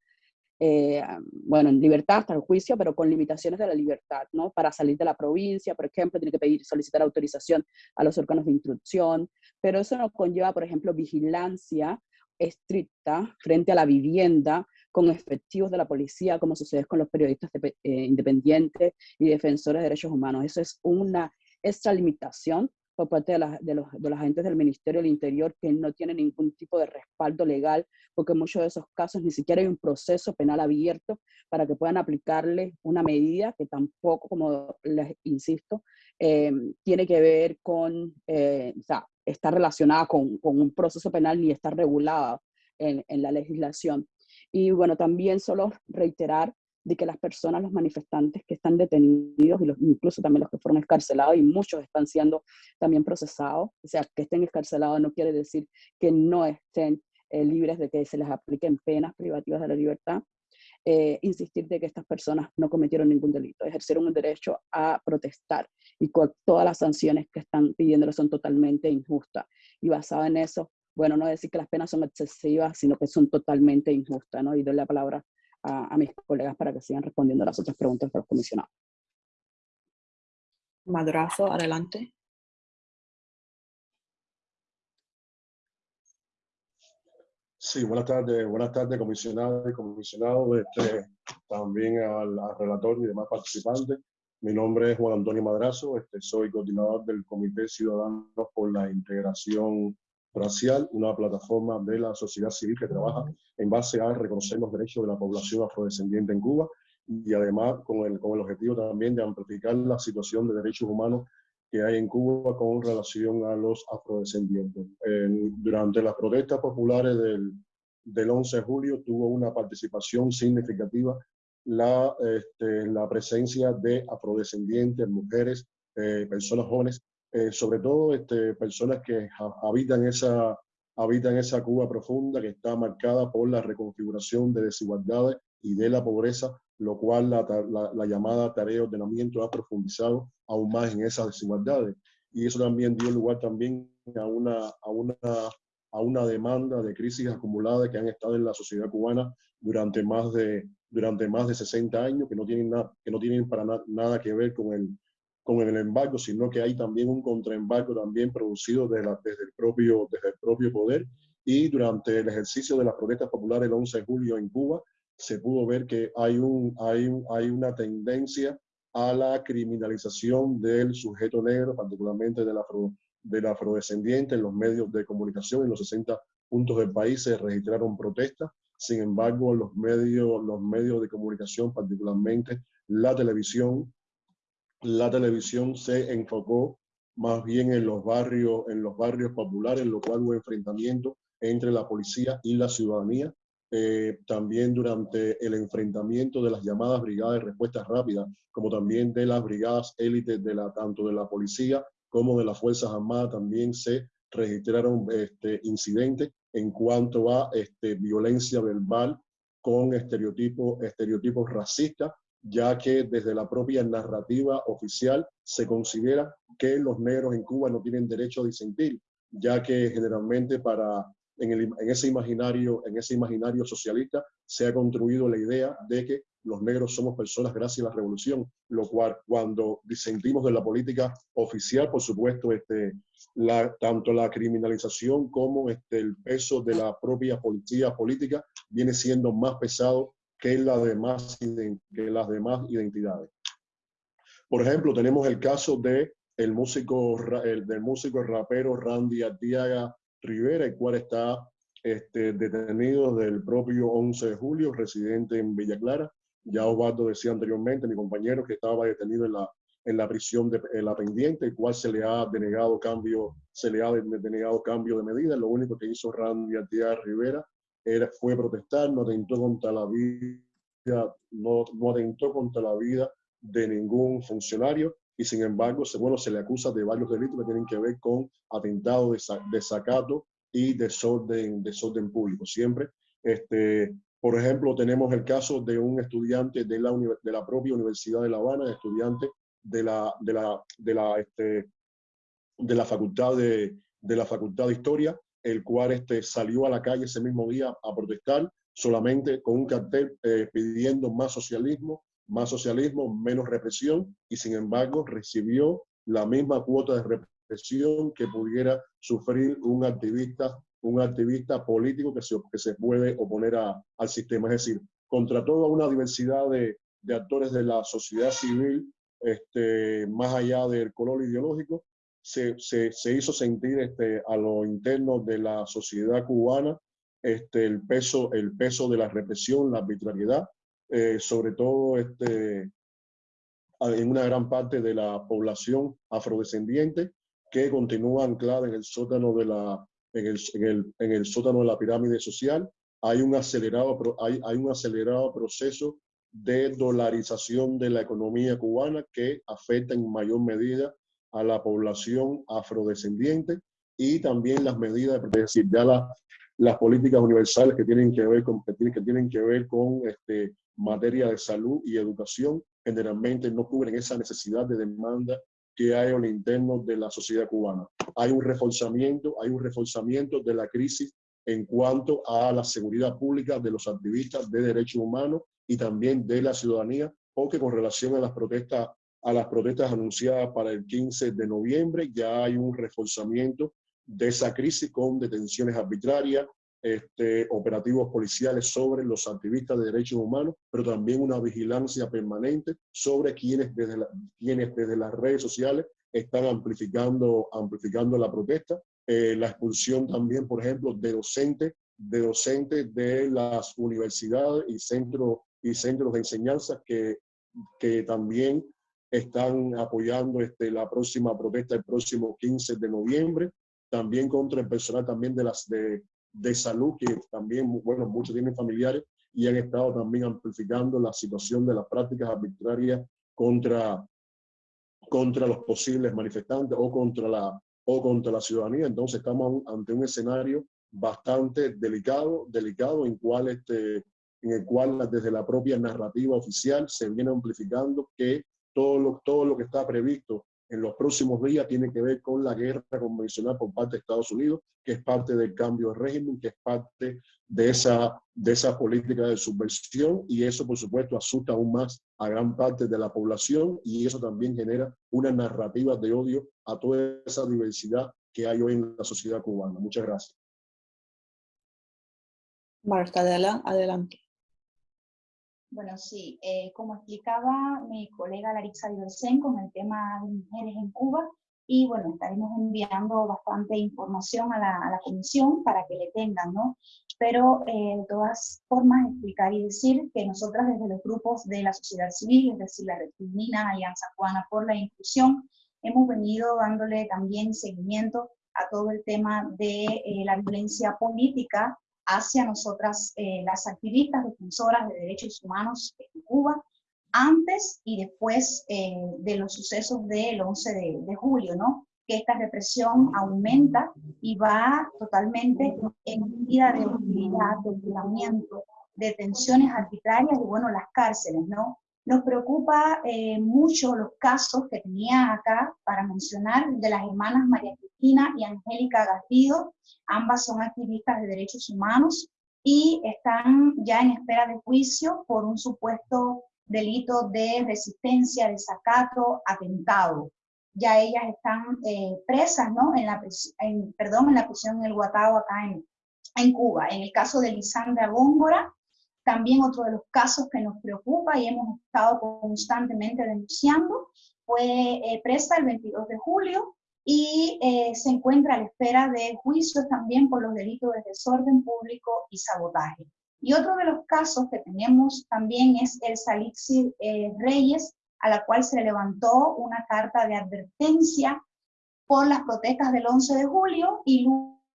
eh, bueno, en libertad hasta el juicio, pero con limitaciones de la libertad, ¿no? Para salir de la provincia, por ejemplo, tiene que pedir, solicitar autorización a los órganos de instrucción, pero eso nos conlleva, por ejemplo, vigilancia estricta frente a la vivienda con efectivos de la policía, como sucede con los periodistas eh, independientes y defensores de derechos humanos. Eso es una extralimitación por parte de, de, los, de los agentes del Ministerio del Interior que no tienen ningún tipo de respaldo legal, porque en muchos de esos casos ni siquiera hay un proceso penal abierto para que puedan aplicarle una medida que tampoco, como les insisto, eh, tiene que ver con, eh, o sea, está relacionada con, con, un proceso penal ni está regulada en, en la legislación. Y bueno, también solo reiterar de que las personas, los manifestantes que están detenidos, y los, incluso también los que fueron escarcelados, y muchos están siendo también procesados, o sea, que estén escarcelados no quiere decir que no estén eh, libres de que se les apliquen penas privativas de la libertad, eh, insistir de que estas personas no cometieron ningún delito, ejercieron un derecho a protestar y con todas las sanciones que están pidiéndole son totalmente injustas. Y basado en eso, bueno, no decir que las penas son excesivas, sino que son totalmente injustas, ¿no? Y doy la palabra a, mis colegas para que sigan respondiendo a las otras preguntas de los comisionados.
Madrazo, adelante.
Sí, buenas tardes, buenas tardes, comisionado y comisionado, este, también al, relator y demás participantes. Mi nombre es Juan Antonio Madrazo, este, soy coordinador del Comité Ciudadanos por la Integración Racial, una plataforma de la sociedad civil que trabaja en base a reconocer los derechos de la población afrodescendiente en Cuba y además con el, con el objetivo también de amplificar la situación de derechos humanos que hay en Cuba con relación a los afrodescendientes. durante las protestas populares del, del 11 de julio tuvo una participación significativa la, este, la presencia de afrodescendientes, mujeres, eh, personas jóvenes, eh, sobre todo este, personas que habitan esa, habitan esa Cuba profunda que está marcada por la reconfiguración de desigualdades y de la pobreza, lo cual la, la, llamada tarea de ordenamiento ha profundizado aún más en esas desigualdades. Y eso también dio lugar también a una, a una, a una demanda de crisis acumuladas que han estado en la sociedad cubana durante más de, durante más de 60 años, que no tienen, nada que no tienen para nada que ver con el, con el embargo, sino que hay también un contraembargo también producido desde, el propio, desde el propio poder. Y durante el ejercicio de las protestas populares el 11 de julio en Cuba, se pudo ver que hay, un, hay, un, hay una tendencia a la criminalización del sujeto negro, particularmente del, afro, del afrodescendiente. En los medios de comunicación, en los 60 puntos del país se registraron protestas. Sin embargo, los medios, los medios de comunicación, particularmente la televisión, la televisión se enfocó más bien en los barrios, en los barrios populares, en lo cual hubo enfrentamiento entre la policía y la ciudadanía. Eh, también durante el enfrentamiento de las llamadas brigadas de respuesta rápida, como también de las brigadas élites de la, tanto de la policía como de las Fuerzas Armadas, también se registraron este, incidentes en cuanto a este, violencia verbal con estereotipos, estereotipos racistas ya que desde la propia narrativa oficial se considera que los negros en Cuba no tienen derecho a disentir, ya que generalmente para, en, ese imaginario, en ese imaginario socialista se ha construido la idea de que los negros somos personas gracias a la revolución, lo cual cuando disentimos de la política oficial, por supuesto, este, tanto la criminalización como este, el peso de la propia policía política viene siendo más pesado que, la demás, que las demás identidades. Por ejemplo, tenemos el caso de el músico, el, del músico rapero Randy Artiaga Rivera, el cual está este, detenido desde el propio 11 de julio, residente en Villa Clara. Ya Osvaldo decía anteriormente, mi compañero, que estaba detenido en la, en la prisión de la pendiente, el cual se le ha denegado cambio, se le ha denegado cambio de medida. Lo único que hizo Randy Artiaga Rivera era, fue protestar, no atentó contra la vida, no, no atentó contra la vida de ningún funcionario y sin embargo, se, bueno, se le acusa de varios delitos que tienen que ver con atentado de desacato y desorden, desorden público. Siempre, este, por ejemplo, tenemos el caso de un estudiante de la, de la propia Universidad de La Habana, estudiante de la, de la, de la, este, de la Facultad de, de la Facultad de Historia, el cual este, salió a la calle ese mismo día a protestar solamente con un cartel eh, pidiendo más socialismo, más socialismo, menos represión, y sin embargo recibió la misma cuota de represión que pudiera sufrir un activista, un activista político que se, que se puede oponer a, al sistema. Es decir, contra toda una diversidad de, de actores de la sociedad civil, este, más allá del color ideológico, se, se, se, hizo sentir este, a lo interno de la sociedad cubana este, el, peso, el peso de la represión, la arbitrariedad, eh, sobre todo este, en una gran parte de la población afrodescendiente que continúa anclada en el sótano de la, en el, en el, en el sótano de la pirámide social. Hay un, acelerado, hay, hay un acelerado proceso de dolarización de la economía cubana que afecta en mayor medida a la población afrodescendiente y también las medidas, es decir, ya las políticas universales que tienen que ver con, que tienen, que tienen que ver con este, materia de salud y educación, generalmente no cubren esa necesidad de demanda que hay el interno de la sociedad cubana. Hay un reforzamiento, hay un reforzamiento de la crisis en cuanto a la seguridad pública de los activistas de derechos humanos y también de la ciudadanía, porque con relación a las protestas a las protestas anunciadas para el 15 de noviembre. Ya hay un reforzamiento de esa crisis con detenciones arbitrarias, este, operativos policiales sobre los activistas de derechos humanos, pero también una vigilancia permanente sobre quienes desde, quienes desde las redes sociales están amplificando, amplificando la protesta. Eh, la expulsión también, por ejemplo, de docentes, de docentes de las universidades y centros y centros de enseñanza que, que también están apoyando este, la próxima protesta el próximo 15 de noviembre, también contra el personal también de, las, de, de salud, que también, bueno, muchos tienen familiares y han estado también amplificando la situación de las prácticas arbitrarias contra, contra los posibles manifestantes o contra, la, o contra la ciudadanía. Entonces estamos ante un escenario bastante delicado, delicado en, cual este, en el cual desde la propia narrativa oficial se viene amplificando que todo lo, todo lo que está previsto en los próximos días tiene que ver con la guerra convencional por parte de Estados Unidos, que es parte del cambio de régimen, que es parte de esa, de esa política de subversión y eso por supuesto asusta aún más a gran parte de la población y eso también genera una narrativa de odio a toda esa diversidad que hay hoy en la sociedad cubana. Muchas gracias.
Marta, adelante.
Bueno, sí, eh, como explicaba mi colega Larissa Diversen con el tema de mujeres en Cuba, y bueno, estaremos enviando bastante información a la, a la comisión para que le tengan, ¿no? Pero eh, de todas formas explicar y decir que nosotras desde los grupos de la sociedad civil, es decir, la Red Femenina, Alianza Cubana por la Inclusión, hemos venido dándole también seguimiento a todo el tema de eh, la violencia política hacia nosotras, eh, las activistas defensoras de derechos humanos en Cuba, antes y después eh, de los sucesos del 11 de, julio, ¿no? Que esta represión aumenta y va totalmente en medida de hostilidad, de hostigamiento, de tensiones arbitrarias y, bueno, las cárceles, ¿no? Nos preocupa eh, mucho los casos que tenía acá para mencionar de las hermanas María Cristina y Angélica Garrido. Ambas son activistas de derechos humanos y están ya en espera de juicio por un supuesto delito de resistencia, desacato, atentado. Ya ellas están eh, presas, ¿no? En la, en, perdón, en la prisión en el Guatao, acá en, en Cuba. En el caso de Lisandra Góngora, también otro de los casos que nos preocupa y hemos estado constantemente denunciando, fue eh, presa el 22 de julio y eh, se encuentra a la espera de juicios también por los delitos de desorden público y sabotaje. Y otro de los casos que tenemos también es el Salixi eh, Reyes, a la cual se le levantó una carta de advertencia por las protestas del 11 de julio y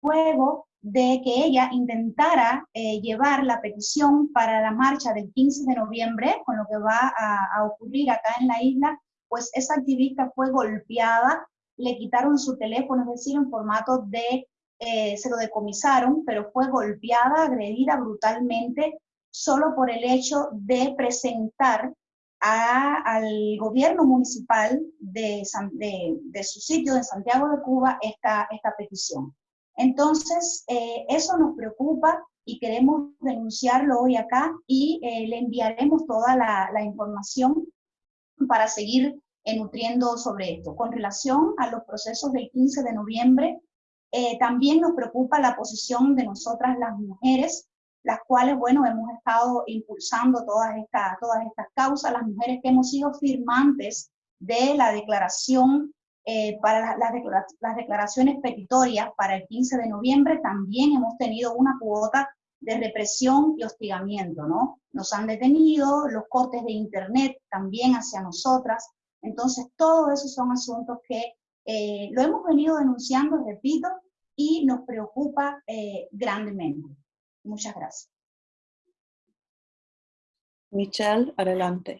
luego de que ella intentara eh, llevar la petición para la marcha del 15 de noviembre, con lo que va a, a, ocurrir acá en la isla, pues esa activista fue golpeada, le quitaron su teléfono, es decir, en formato de eh, se lo decomisaron, pero fue golpeada, agredida brutalmente, solo por el hecho de presentar al gobierno municipal de, de, su sitio de Santiago de Cuba esta, esta petición. Entonces, eh, eso nos preocupa y queremos denunciarlo hoy acá y eh, le enviaremos toda la, información para seguir nutriendo sobre esto. Con relación a los procesos del 15 de noviembre, eh, también nos preocupa la posición de nosotras las mujeres, las cuales, bueno, hemos estado impulsando todas estas, todas estas causas, las mujeres que hemos sido firmantes de la declaración eh, para las, las, declaraciones petitorias para el 15 de noviembre, también hemos tenido una cuota de represión y hostigamiento, ¿no? Nos han detenido, los cortes de internet también hacia nosotras. Entonces, todos esos son asuntos que eh, lo hemos venido denunciando, repito, y nos preocupa eh, grandemente. Muchas gracias.
Michelle, adelante.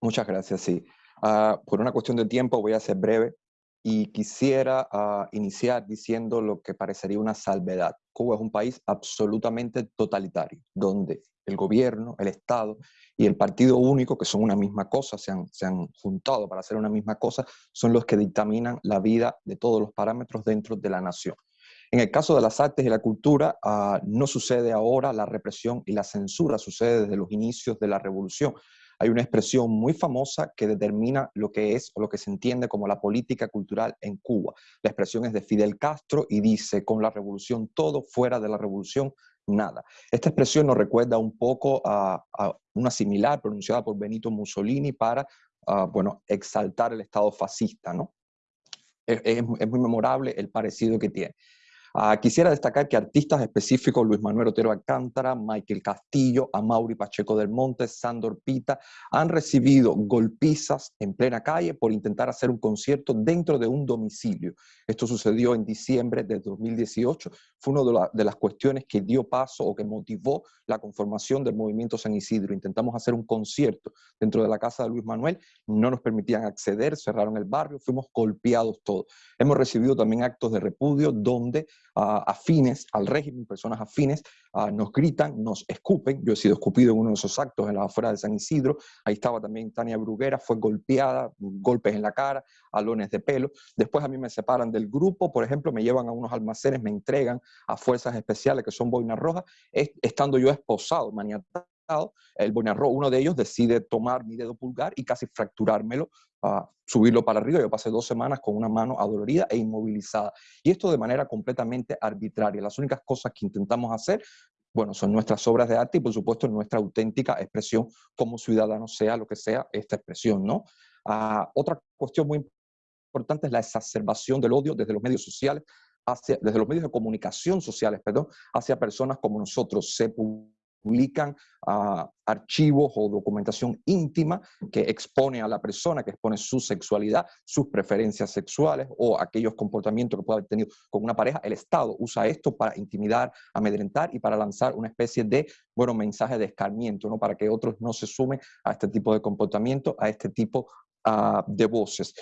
Muchas gracias, sí. Uh, por una cuestión de tiempo voy a ser breve y quisiera uh, iniciar diciendo lo que parecería una salvedad. Cuba es un país absolutamente totalitario, donde el gobierno, el Estado y el partido único, que son una misma cosa, se han, se han, juntado para hacer una misma cosa, son los que dictaminan la vida de todos los parámetros dentro de la nación. En el caso de las artes y la cultura, uh, no sucede ahora la represión y la censura, sucede desde los inicios de la revolución. Hay una expresión muy famosa que determina lo que es o lo que se entiende como la política cultural en Cuba. La expresión es de Fidel Castro y dice, con la revolución todo, fuera de la revolución nada. Esta expresión nos recuerda un poco a, una similar pronunciada por Benito Mussolini para, uh, bueno, exaltar el Estado fascista, ¿no? Es, es, muy memorable el parecido que tiene. Ah, quisiera destacar que artistas específicos, Luis Manuel Otero Alcántara, Michael Castillo, Amaury Pacheco del Monte, Sandor Pita, han recibido golpizas en plena calle por intentar hacer un concierto dentro de un domicilio. Esto sucedió en diciembre de 2018. Fue una de, las cuestiones que dio paso o que motivó la conformación del movimiento San Isidro. Intentamos hacer un concierto dentro de la casa de Luis Manuel, no nos permitían acceder, cerraron el barrio, fuimos golpeados todos. Hemos recibido también actos de repudio donde afines al régimen, personas afines, nos gritan, nos escupen. Yo he sido escupido en uno de esos actos en la afuera de San Isidro. Ahí estaba también Tania Bruguera, fue golpeada, golpes en la cara, alones de pelo. Después a mí me separan del grupo, por ejemplo, me llevan a unos almacenes, me entregan a fuerzas especiales que son boinas rojas, estando yo esposado, maniatado el Bonarro, uno de ellos decide tomar mi dedo pulgar y casi fracturármelo, uh, subirlo para arriba. Yo pasé dos semanas con una mano adolorida e inmovilizada. Y esto de manera completamente arbitraria. Las únicas cosas que intentamos hacer bueno, son nuestras obras de arte y por supuesto nuestra auténtica expresión como ciudadanos, sea lo que sea esta expresión, ¿no? Uh, otra cuestión muy importante es la exacerbación del odio desde los medios sociales, hacia, desde los medios de comunicación sociales, perdón, hacia personas como nosotros. Se publican uh, archivos o documentación íntima que expone a la persona, que expone su sexualidad, sus preferencias sexuales o aquellos comportamientos que pueda haber tenido con una pareja. El Estado usa esto para intimidar, amedrentar y para lanzar una especie de, bueno, mensaje de escarmiento, ¿no? Para que otros no se sumen a este tipo de comportamiento, a este tipo uh, de voces.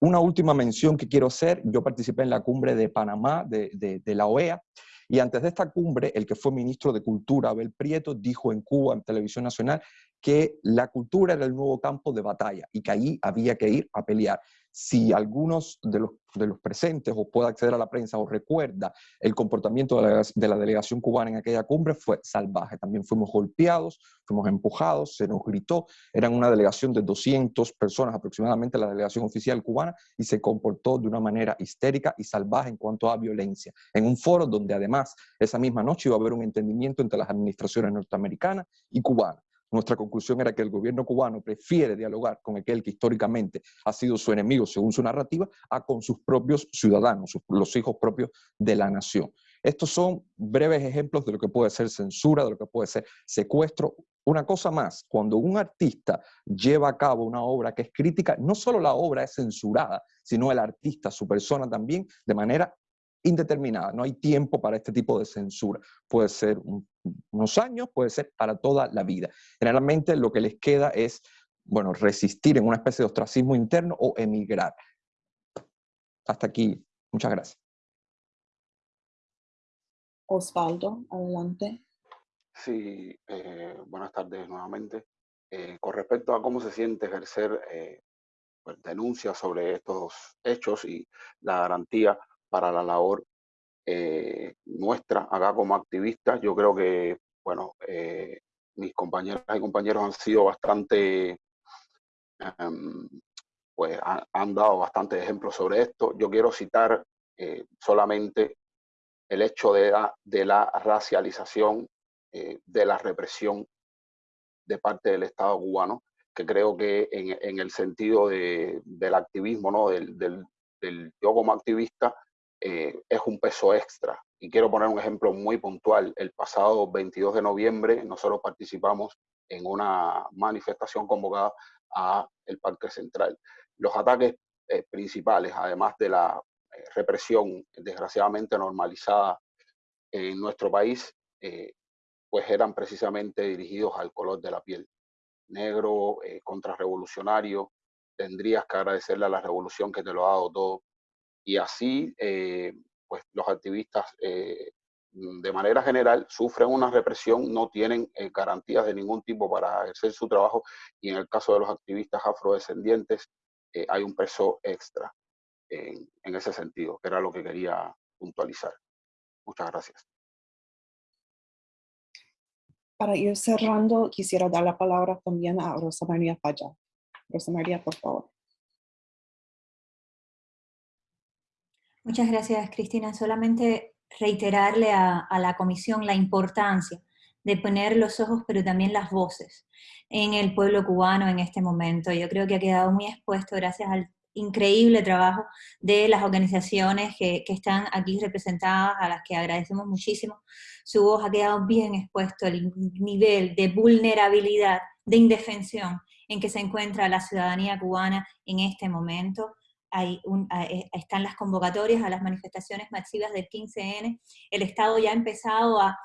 Una última mención que quiero hacer, yo participé en la cumbre de Panamá de, la OEA, y antes de esta cumbre, el que fue ministro de Cultura, Abel Prieto, dijo en Cuba, en Televisión Nacional, que la cultura era el nuevo campo de batalla y que allí había que ir a pelear. Si algunos de los, de los presentes o puede acceder a la prensa o recuerda el comportamiento de la, de la, delegación cubana en aquella cumbre, fue salvaje. También fuimos golpeados, fuimos empujados, se nos gritó. Eran una delegación de 200 personas aproximadamente, la delegación oficial cubana, y se comportó de una manera histérica y salvaje en cuanto a violencia. En un foro donde además esa misma noche iba a haber un entendimiento entre las administraciones norteamericanas y cubanas. Nuestra conclusión era que el gobierno cubano prefiere dialogar con aquel que históricamente ha sido su enemigo, según su narrativa, a con sus propios ciudadanos, los hijos propios de la nación. Estos son breves ejemplos de lo que puede ser censura, de lo que puede ser secuestro. Una cosa más, cuando un artista lleva a cabo una obra que es crítica, no solo la obra es censurada, sino el artista, su persona también, de manera indeterminada. No hay tiempo para este tipo de censura. Puede ser un, unos años, puede ser para toda la vida. Generalmente lo que les queda es, bueno, resistir en una especie de ostracismo interno o emigrar. Hasta aquí. Muchas gracias.
Osvaldo, adelante.
Sí, eh, buenas tardes nuevamente. Eh, con respecto a cómo se siente ejercer eh, pues, denuncias sobre estos hechos y la garantía para la labor eh, nuestra acá como activistas. Yo creo que, bueno, eh, mis compañeras y compañeros han sido bastante, um, pues han, dado bastantes ejemplos sobre esto. Yo quiero citar eh, solamente el hecho de la, racialización, eh, de la represión de parte del Estado cubano, que creo que en, el sentido de, del activismo, ¿no? del, del, del yo como activista, eh, es un peso extra. Y quiero poner un ejemplo muy puntual. El pasado 22 de noviembre nosotros participamos en una manifestación convocada a el Parque Central. Los ataques eh, principales, además de la eh, represión desgraciadamente normalizada en nuestro país, pues eran precisamente dirigidos al color de la piel. Negro, contrarrevolucionario, tendrías que agradecerle a la revolución que te lo ha dado todo y así eh, pues los activistas eh, de manera general sufren una represión, no tienen eh, garantías de ningún tipo para hacer su trabajo y en el caso de los activistas afrodescendientes eh, hay un peso extra en, en ese sentido, que era lo que quería puntualizar. Muchas gracias.
Para ir cerrando, quisiera dar la palabra también a Rosa María Falla. Rosa María, por favor.
Muchas gracias, Cristina. Solamente reiterarle a, la comisión la importancia de poner los ojos, pero también las voces en el pueblo cubano en este momento. Yo creo que ha quedado muy expuesto gracias al, increíble trabajo de las organizaciones que, que, están aquí representadas, a las que agradecemos muchísimo. Su voz ha quedado bien expuesto el nivel de vulnerabilidad, de indefensión en que se encuentra la ciudadanía cubana en este momento. Eh, están las convocatorias a las manifestaciones masivas del 15N. El Estado ya ha empezado a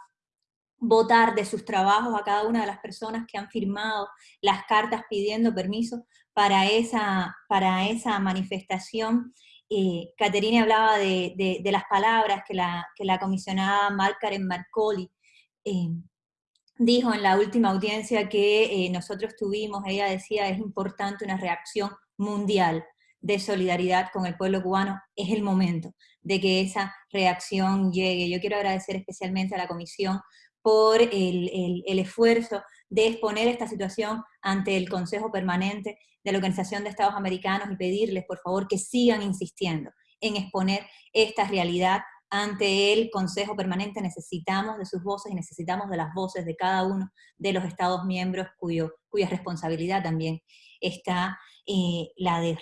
votar de sus trabajos a cada una de las personas que han firmado las cartas pidiendo permiso para esa, para esa manifestación. Eh, Caterina hablaba de, las palabras que la, que la comisionada Markaren Marcoli eh, dijo en la última audiencia que eh, nosotros tuvimos, ella decía, es importante una reacción mundial de solidaridad con el pueblo cubano, es el momento de que esa reacción llegue. Yo quiero agradecer especialmente a la Comisión por el, el, esfuerzo de exponer esta situación ante el Consejo Permanente de la Organización de Estados Americanos y pedirles, por favor, que sigan insistiendo en exponer esta realidad ante el Consejo Permanente. Necesitamos de sus voces y necesitamos de las voces de cada uno de los Estados miembros cuyo, cuya responsabilidad también está eh, la, de,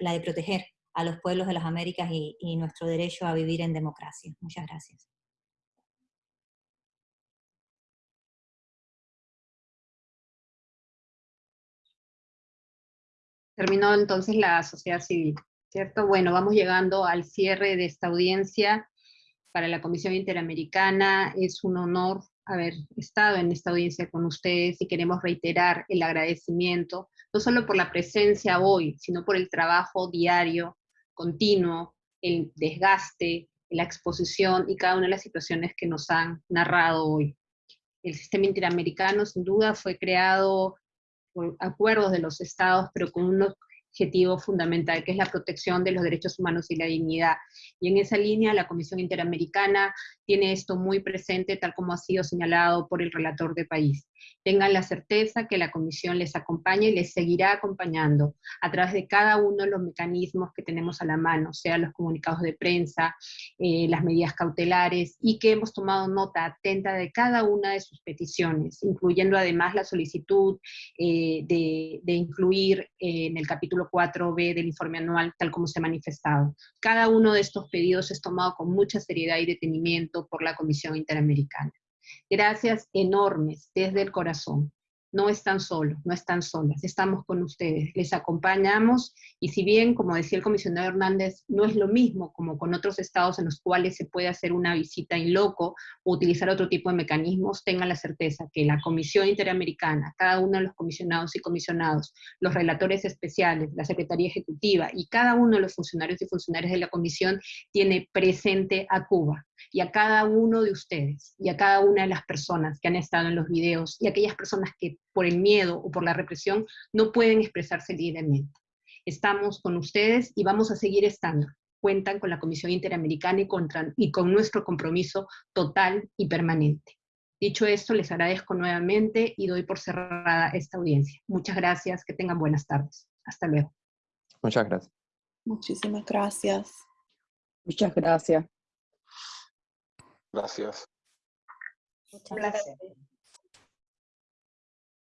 la de proteger a los pueblos de las Américas y, y nuestro derecho a vivir en democracia. Muchas gracias.
Terminó entonces la sociedad civil, ¿cierto? Bueno, vamos llegando al cierre de esta audiencia para la Comisión Interamericana. Es un honor haber estado en esta audiencia con ustedes y queremos reiterar el agradecimiento, no solo por la presencia hoy, sino por el trabajo diario, continuo, el desgaste, la exposición y cada una de las situaciones que nos han narrado hoy. El sistema interamericano sin duda fue creado por acuerdos de los estados, pero con un objetivo fundamental, que es la protección de los derechos humanos y la dignidad. Y en esa línea, la Comisión Interamericana tiene esto muy presente, tal como ha sido señalado por el relator de país tengan la certeza que la Comisión les acompaña y les seguirá acompañando a través de cada uno de los mecanismos que tenemos a la mano, sea los comunicados de prensa, eh, las medidas cautelares, y que hemos tomado nota atenta de cada una de sus peticiones, incluyendo además la solicitud eh, de, de, incluir eh, en el capítulo 4b del informe anual, tal como se ha manifestado. Cada uno de estos pedidos es tomado con mucha seriedad y detenimiento por la Comisión Interamericana. Gracias enormes desde el corazón. No están solos, no están solas, estamos con ustedes, les acompañamos y si bien, como decía el comisionado Hernández, no es lo mismo como con otros estados en los cuales se puede hacer una visita in loco o utilizar otro tipo de mecanismos, tengan la certeza que la Comisión Interamericana, cada uno de los comisionados y comisionados, los relatores especiales, la Secretaría Ejecutiva y cada uno de los funcionarios y funcionarias de la Comisión tiene presente a Cuba y a cada uno de ustedes y a cada una de las personas que han estado en los videos y aquellas personas que por el miedo o por la represión no pueden expresarse libremente. Estamos con ustedes y vamos a seguir estando. Cuentan con la Comisión Interamericana y, contra, y con nuestro compromiso total y permanente. Dicho esto, les agradezco nuevamente y doy por cerrada esta audiencia. Muchas gracias, que tengan buenas tardes. Hasta luego.
Muchas gracias.
Muchísimas gracias.
Muchas gracias.
Gracias.
Muchas gracias.